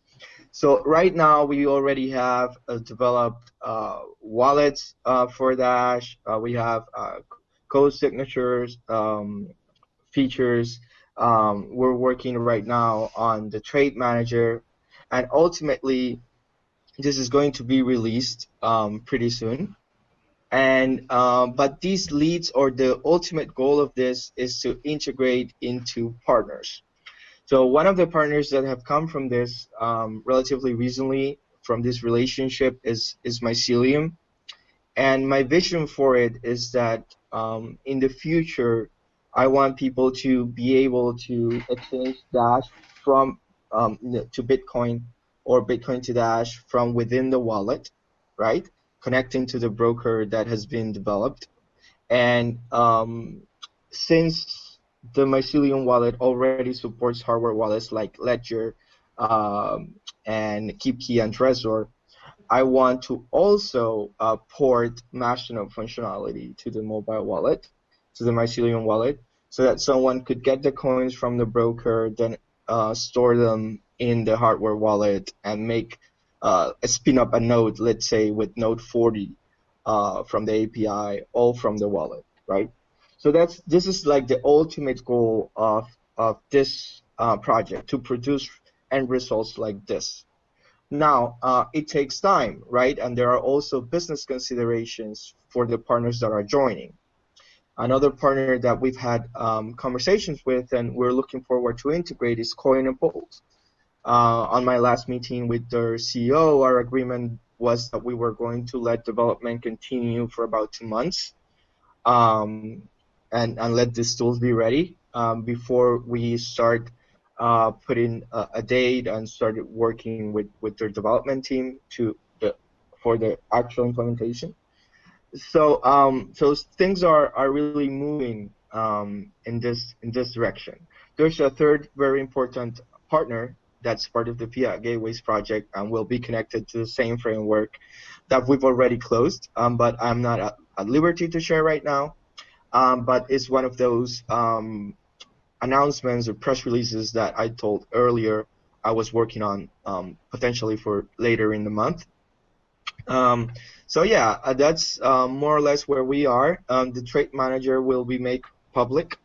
So right now we already have uh, developed uh, wallets uh, for Dash. Uh, we have uh, code signatures um, features. Um, we're working right now on the trade manager, and ultimately this is going to be released um, pretty soon. And um, but these leads or the ultimate goal of this is to integrate into partners. So one of the partners that have come from this um, relatively recently from this relationship is is Mycelium, and my vision for it is that um, in the future I want people to be able to exchange Dash from um, to Bitcoin or Bitcoin to Dash from within the wallet, right? Connecting to the broker that has been developed. And um, since the Mycelium wallet already supports hardware wallets like Ledger um, and KeepKey and Trezor, I want to also uh, port Masternode functionality to the mobile wallet, to the Mycelium wallet, so that someone could get the coins from the broker, then uh, store them in the hardware wallet and make uh, spin up a node, let's say with Node40 uh, from the API, all from the wallet, right? So that's this is like the ultimate goal of of this uh, project to produce end results like this. Now uh, it takes time, right? And there are also business considerations for the partners that are joining. Another partner that we've had um, conversations with and we're looking forward to integrate is Coinapult. Uh, on my last meeting with their CEO, our agreement was that we were going to let development continue for about two months um, and, and let these tools be ready um, before we start uh, putting a, a, date and started working with, with their development team to the, for the actual implementation. So um, so things are, are really moving um, in this in this direction. There's a third very important partner that's part of the Fiat Gateways project and will be connected to the same framework that we've already closed, um, but I'm not at, at, liberty to share right now. Um, but it's one of those um, announcements or press releases that I told earlier I was working on um, potentially for later in the month. Um, so yeah, uh, that's uh, more or less where we are. Um, the trade manager will be made public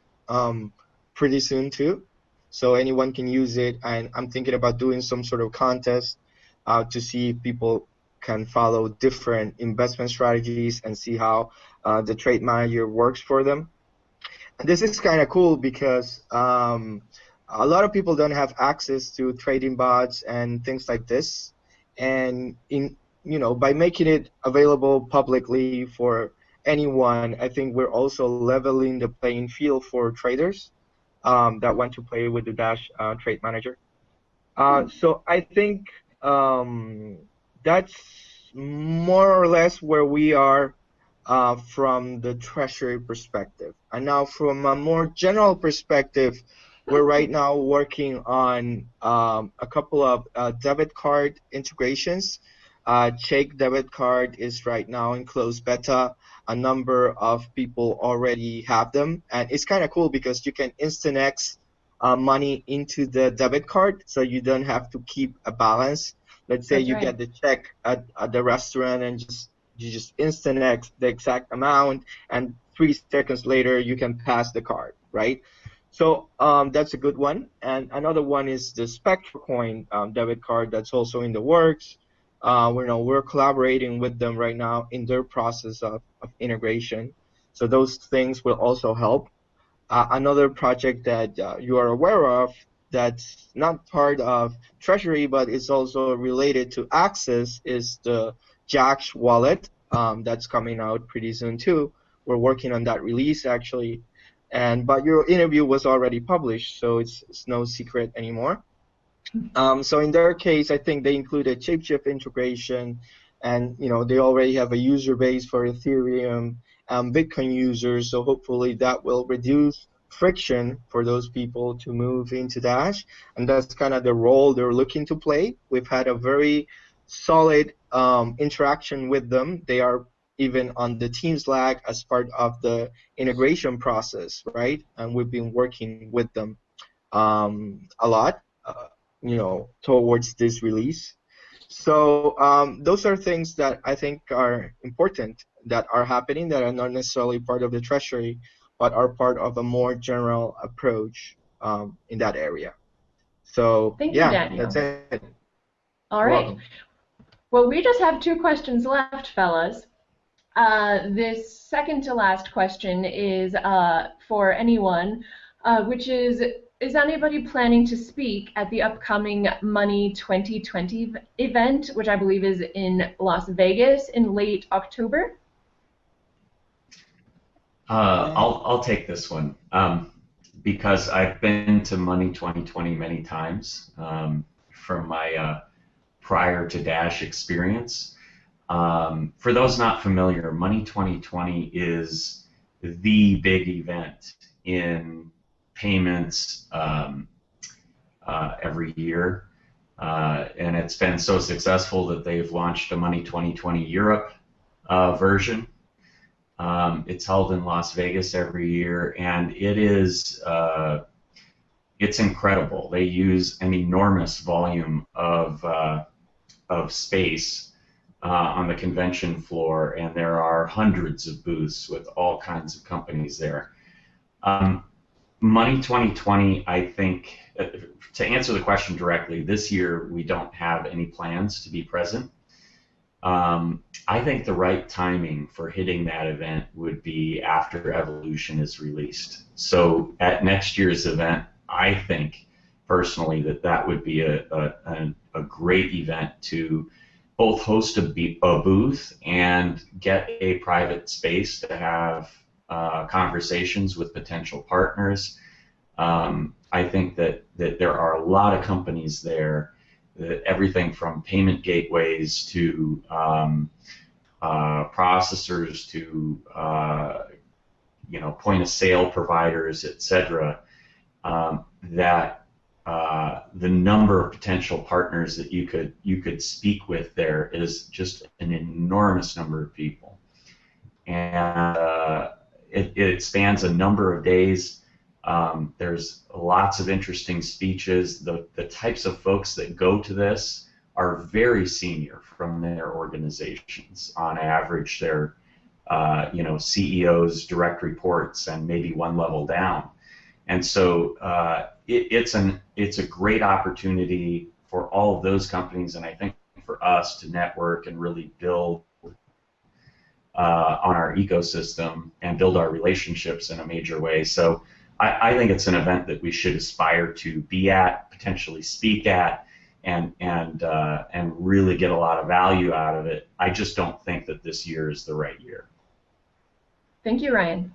pretty soon too so anyone can use it. And I'm thinking about doing some sort of contest uh, to see if people can follow different investment strategies and see how uh, the trade manager works for them. And this is kind of cool because um, a lot of people don't have access to trading bots and things like this. And in you know, by making it available publicly for anyone, I think we're also leveling the playing field for traders um, that want to play with the Dash uh, Trade Manager. Uh, hmm. so I think um, that's more or less where we are uh, from the treasury perspective. And now from a more general perspective, we're right now working on um, a couple of uh, debit card integrations. Uh, Chake debit card is right now in closed beta. A number of people already have them, and it's kind of cool because you can InstantX uh, money into the debit card, so you don't have to keep a balance. Let's say That's you right. get the check at, at the restaurant and just you just InstantX the exact amount, and three seconds later you can pass the card, right? So um, that's a good one. And another one is the SpectroCoin um, debit card that's also in the works. Uh, we know we're collaborating with them right now in their process of, of integration. So those things will also help. Uh, another project that uh, you are aware of that's not part of Treasury but is also related to Access is the Jaxx wallet um, that's coming out pretty soon too. We're working on that release actually and but your interview was already published, so it's, it's no secret anymore. Um, so in their case, I think they included Shapeshift integration, and you know they already have a user base for Ethereum and Bitcoin users, so hopefully that will reduce friction for those people to move into Dash, and that's kind of the role they're looking to play. We've had a very solid um, interaction with them. They are even on the team Slack as part of the integration process, right? And we've been working with them um, a lot, uh, you know, towards this release. So um, those are things that I think are important that are happening that are not necessarily part of the treasury, but are part of a more general approach um, in that area. So Thank yeah, you, Daniel. that's it. All right. Well, we just have two questions left, fellas. Uh, this second to last question is uh, for anyone, uh, which is, is anybody planning to speak at the upcoming Money 2020 event, which I believe is in Las Vegas in late October? Uh, I'll, I'll take this one um, because I've been to Money 2020 many times um, from my uh, prior to Dash experience. Um, for those not familiar, Money 2020 is the big event in payments um, uh, every year. Uh, and it's been so successful that they've launched a Money 2020 Europe uh, version. Um, it's held in Las Vegas every year, and it is uh, it's incredible. They use an enormous volume of uh, of space uh, on the convention floor, and there are hundreds of booths with all kinds of companies there. Um, Money 2020, I think, uh, to answer the question directly, this year we don't have any plans to be present. Um, I think the right timing for hitting that event would be after Evolution is released. So at next year's event, I think personally that that would be a, a, a great event to both host a, a booth and get a private space to have uh, conversations with potential partners. Um, I think that, that there are a lot of companies there, that everything from payment gateways to um, uh, processors to uh, you know point of sale providers, etc. Um, that uh, the number of potential partners that you could you could speak with there is just an enormous number of people, and uh, it, it spans a number of days. Um, there's lots of interesting speeches. The the types of folks that go to this are very senior from their organizations. On average, they're uh, you know CEOs, direct reports, and maybe one level down. And so uh, it, it's an it's a great opportunity for all of those companies, and I think for us to network and really build uh, on our ecosystem and build our relationships in a major way. So I, I, think it's an event that we should aspire to be at, potentially speak at, and and uh, and really get a lot of value out of it. I just don't think that this year is the right year. Thank you, Ryan.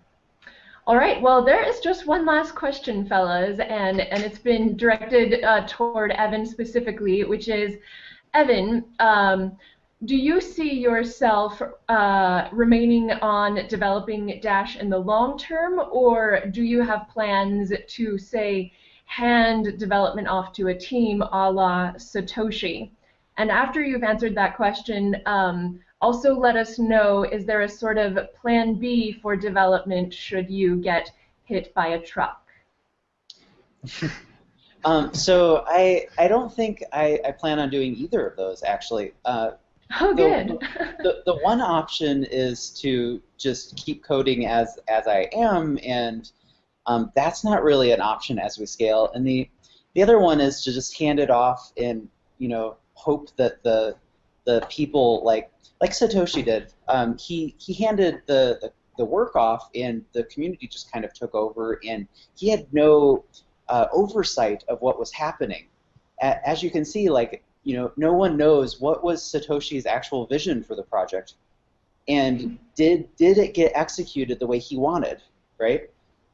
All right, well, there is just one last question, fellas, and, and it's been directed uh, toward Evan specifically, which is, Evan, um, do you see yourself uh, remaining on developing Dash in the long term, or do you have plans to, say, hand development off to a team a la Satoshi? And after you've answered that question, um, also let us know, is there a sort of plan B for development should you get hit by a truck? um, so I, I don't think I, I plan on doing either of those, actually. Uh, oh, good. The, the, the one option is to just keep coding as, as I am, and um, that's not really an option as we scale. And the, the other one is to just hand it off and, you know, hope that the, the people like like Satoshi did. Um, he he handed the, the, the work off, and the community just kind of took over, and he had no uh, oversight of what was happening. A- as you can see, like you know, no one knows what was Satoshi's actual vision for the project, and did did it get executed the way he wanted, right?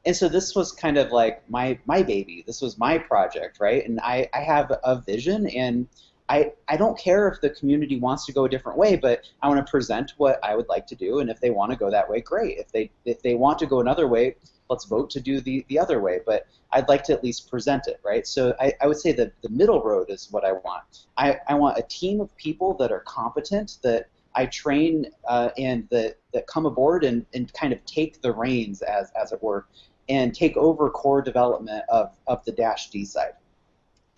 And so this was kind of like my my baby. This was my project, right? And I I have a vision and I, I don't care if the community wants to go a different way, but I want to present what I would like to do, and if they want to go that way, great. If they if they want to go another way, let's vote to do the, the other way. But I'd like to at least present it, right? So I, I would say that the middle road is what I want. I, I want a team of people that are competent, that I train uh, and that, that come aboard and, and kind of take the reins, as, as it were, and take over core development of, of the Dash D side.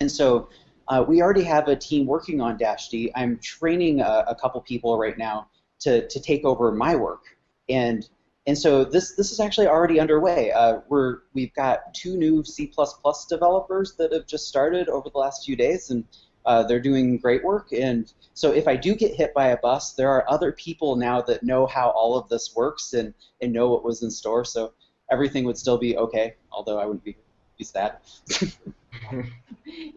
And so uh, we already have a team working on Dash D. I'm training a, a, couple people right now to, to take over my work, and and so this this is actually already underway. Uh, we're we've got two new C++ developers that have just started over the last few days, and uh, they're doing great work. And so if I do get hit by a bus, there are other people now that know how all of this works and and know what was in store. So everything would still be okay, although I wouldn't be be sad.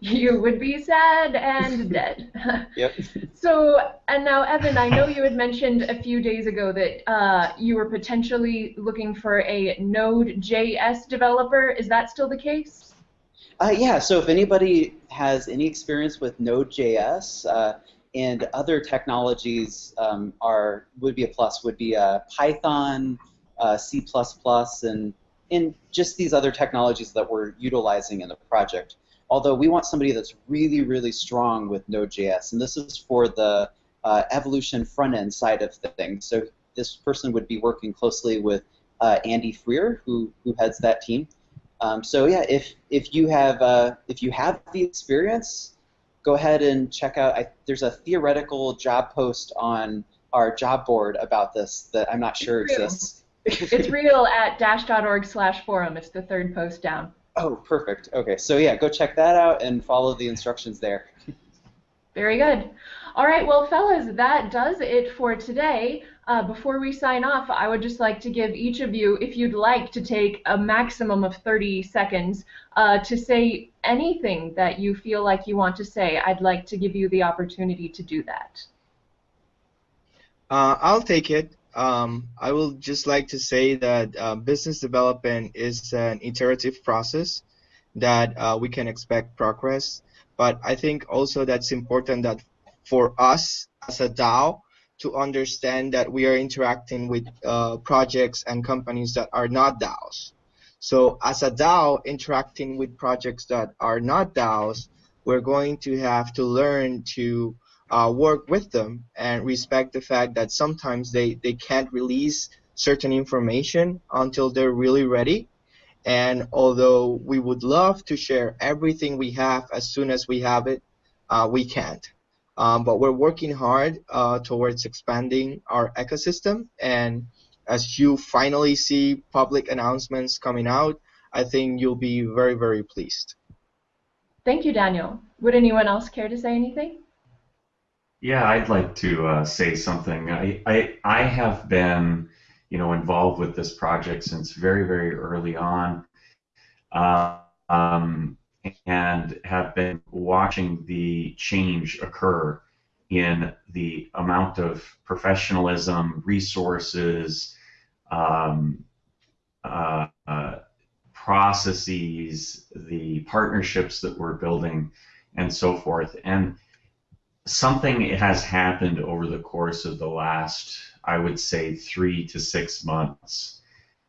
you would be sad and dead. yep. So, and now, Evan, I know you had mentioned a few days ago that uh, you were potentially looking for a Node.js developer. Is that still the case? Uh, yeah, so if anybody has any experience with Node.js uh, and other technologies um, are would be a plus, would be uh, Python, uh, C++, and and just these other technologies that we're utilizing in the project. Although we want somebody that's really, really strong with Node.js, and this is for the uh, evolution front end side of things. So this person would be working closely with uh, Andy Freer, who, who heads that team. Um, so yeah, if if you have uh, if you have the experience, go ahead and check out. I, there's a theoretical job post on our job board about this that I'm not sure exists it's real at dash.org slash forum. It's the third post down. Oh, perfect. Okay, so yeah, go check that out and follow the instructions there. Very good. All right, well, fellas, that does it for today. Uh, before we sign off, I would just like to give each of you, if you'd like, to take a maximum of 30 seconds uh, to say anything that you feel like you want to say. I'd like to give you the opportunity to do that. Uh, I'll take it. Um, I will just like to say that uh, business development is an iterative process that uh, we can expect progress. But I think also that's important that for us as a DAO to understand that we are interacting with uh, projects and companies that are not DAOs. So as a DAO interacting with projects that are not DAOs, we're going to have to learn to uh, work with them and respect the fact that sometimes they, they can't release certain information until they're really ready. And although we would love to share everything we have as soon as we have it, uh, we can't. Um, but we're working hard uh, towards expanding our ecosystem. And as you finally see public announcements coming out, I think you'll be very, very pleased. Thank you, Daniel. Would anyone else care to say anything? Yeah, I'd like to uh, say something. I, I, I have been, you know, involved with this project since very, very early on. Uh, um, and have been watching the change occur in the amount of professionalism, resources, um, uh, uh, processes, the partnerships that we're building, and so forth. And something it has happened over the course of the last, I would say, three to six months,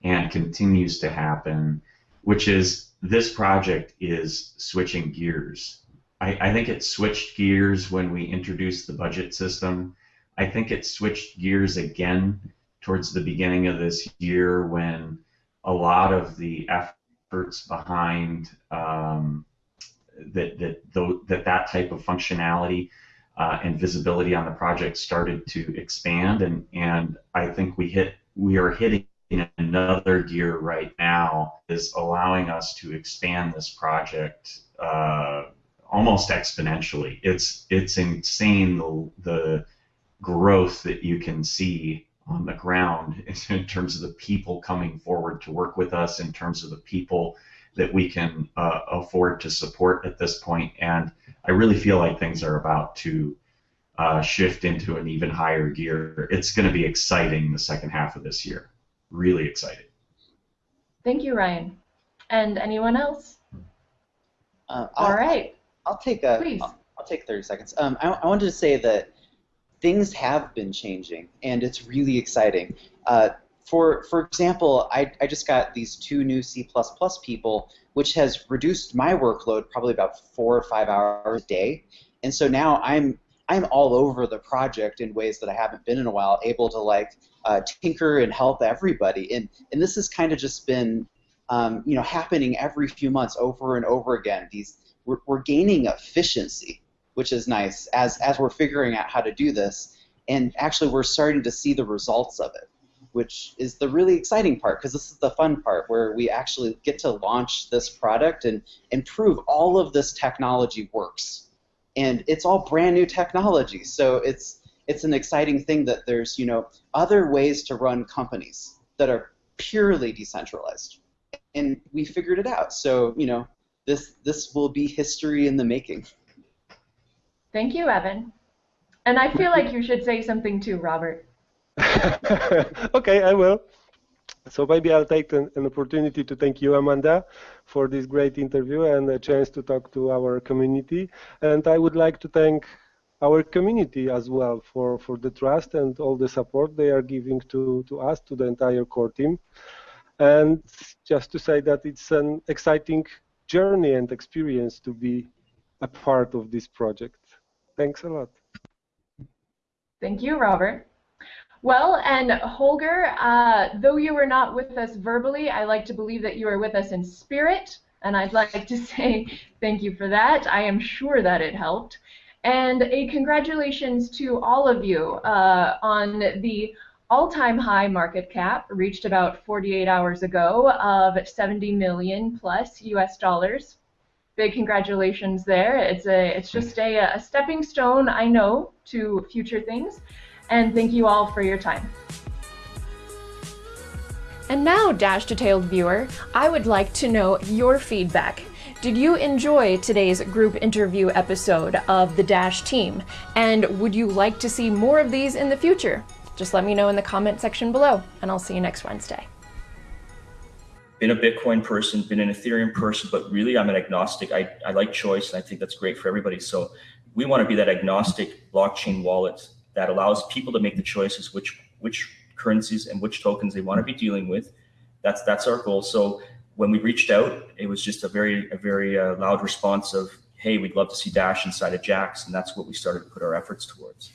and continues to happen, which is this project is switching gears. I, I think it switched gears when we introduced the budget system. I think it switched gears again towards the beginning of this year when a lot of the efforts behind um, that that that that type of functionality uh, and visibility on the project started to expand, and and I think we hit we are hitting another gear right now is allowing us to expand this project uh, almost exponentially. It's it's insane the the growth that you can see on the ground in terms of the people coming forward to work with us, in terms of the people that we can uh, afford to support at this point. And I really feel like things are about to uh, shift into an even higher gear. It's going to be exciting the second half of this year. Really exciting. Thank you, Ryan. And anyone else? Uh, All right. I'll take a. Please. I'll, I'll take 30 seconds. Um, I, I wanted to say that things have been changing, and it's really exciting. Uh, for for example, I, I just got these two new C++ people, which has reduced my workload probably about four or five hours a day, and so now I'm I'm all over the project in ways that I haven't been in a while, able to like uh, tinker and help everybody, and and this has kind of just been um, you know happening every few months over and over again. These we're, we're gaining efficiency, which is nice as as we're figuring out how to do this, and actually we're starting to see the results of it, which is the really exciting part because this is the fun part where we actually get to launch this product and and prove all of this technology works, and it's all brand new technology, so it's it's an exciting thing that there's you know other ways to run companies that are purely decentralized and we figured it out so you know this this will be history in the making. Thank you, Evan. And I feel like you should say something too, Robert. okay, I will. So maybe I'll take an, an, opportunity to thank you, Amanda, for this great interview and a chance to talk to our community. And I would like to thank our community as well for, for the trust and all the support they are giving to, to us, to the entire core team. And just to say that it's an exciting journey and experience to be a part of this project. Thanks a lot. Thank you, Robert. Well, and Holger, uh, though you were not with us verbally, I like to believe that you are with us in spirit, and I'd like to say thank you for that. I am sure that it helped. And a congratulations to all of you uh, on the all-time high market cap reached about 48 hours ago of 70 million plus US dollars. Big congratulations there. It's a it's just a, a stepping stone, I know, to future things. And thank you all for your time. And now, Dash Detailed viewer, I would like to know your feedback. Did you enjoy today's group interview episode of the Dash team? And would you like to see more of these in the future? Just let me know in the comment section below, and I'll see you next Wednesday. Been a Bitcoin person, been an Ethereum person, but really I'm an agnostic. I, I like choice, and I think that's great for everybody. So we want to be that agnostic blockchain wallet that allows people to make the choices which which currencies and which tokens they want to be dealing with. That's that's our goal. So when we reached out, it was just a very a very uh, loud response of, "Hey, we'd love to see Dash inside of Jaxx," and that's what we started to put our efforts towards.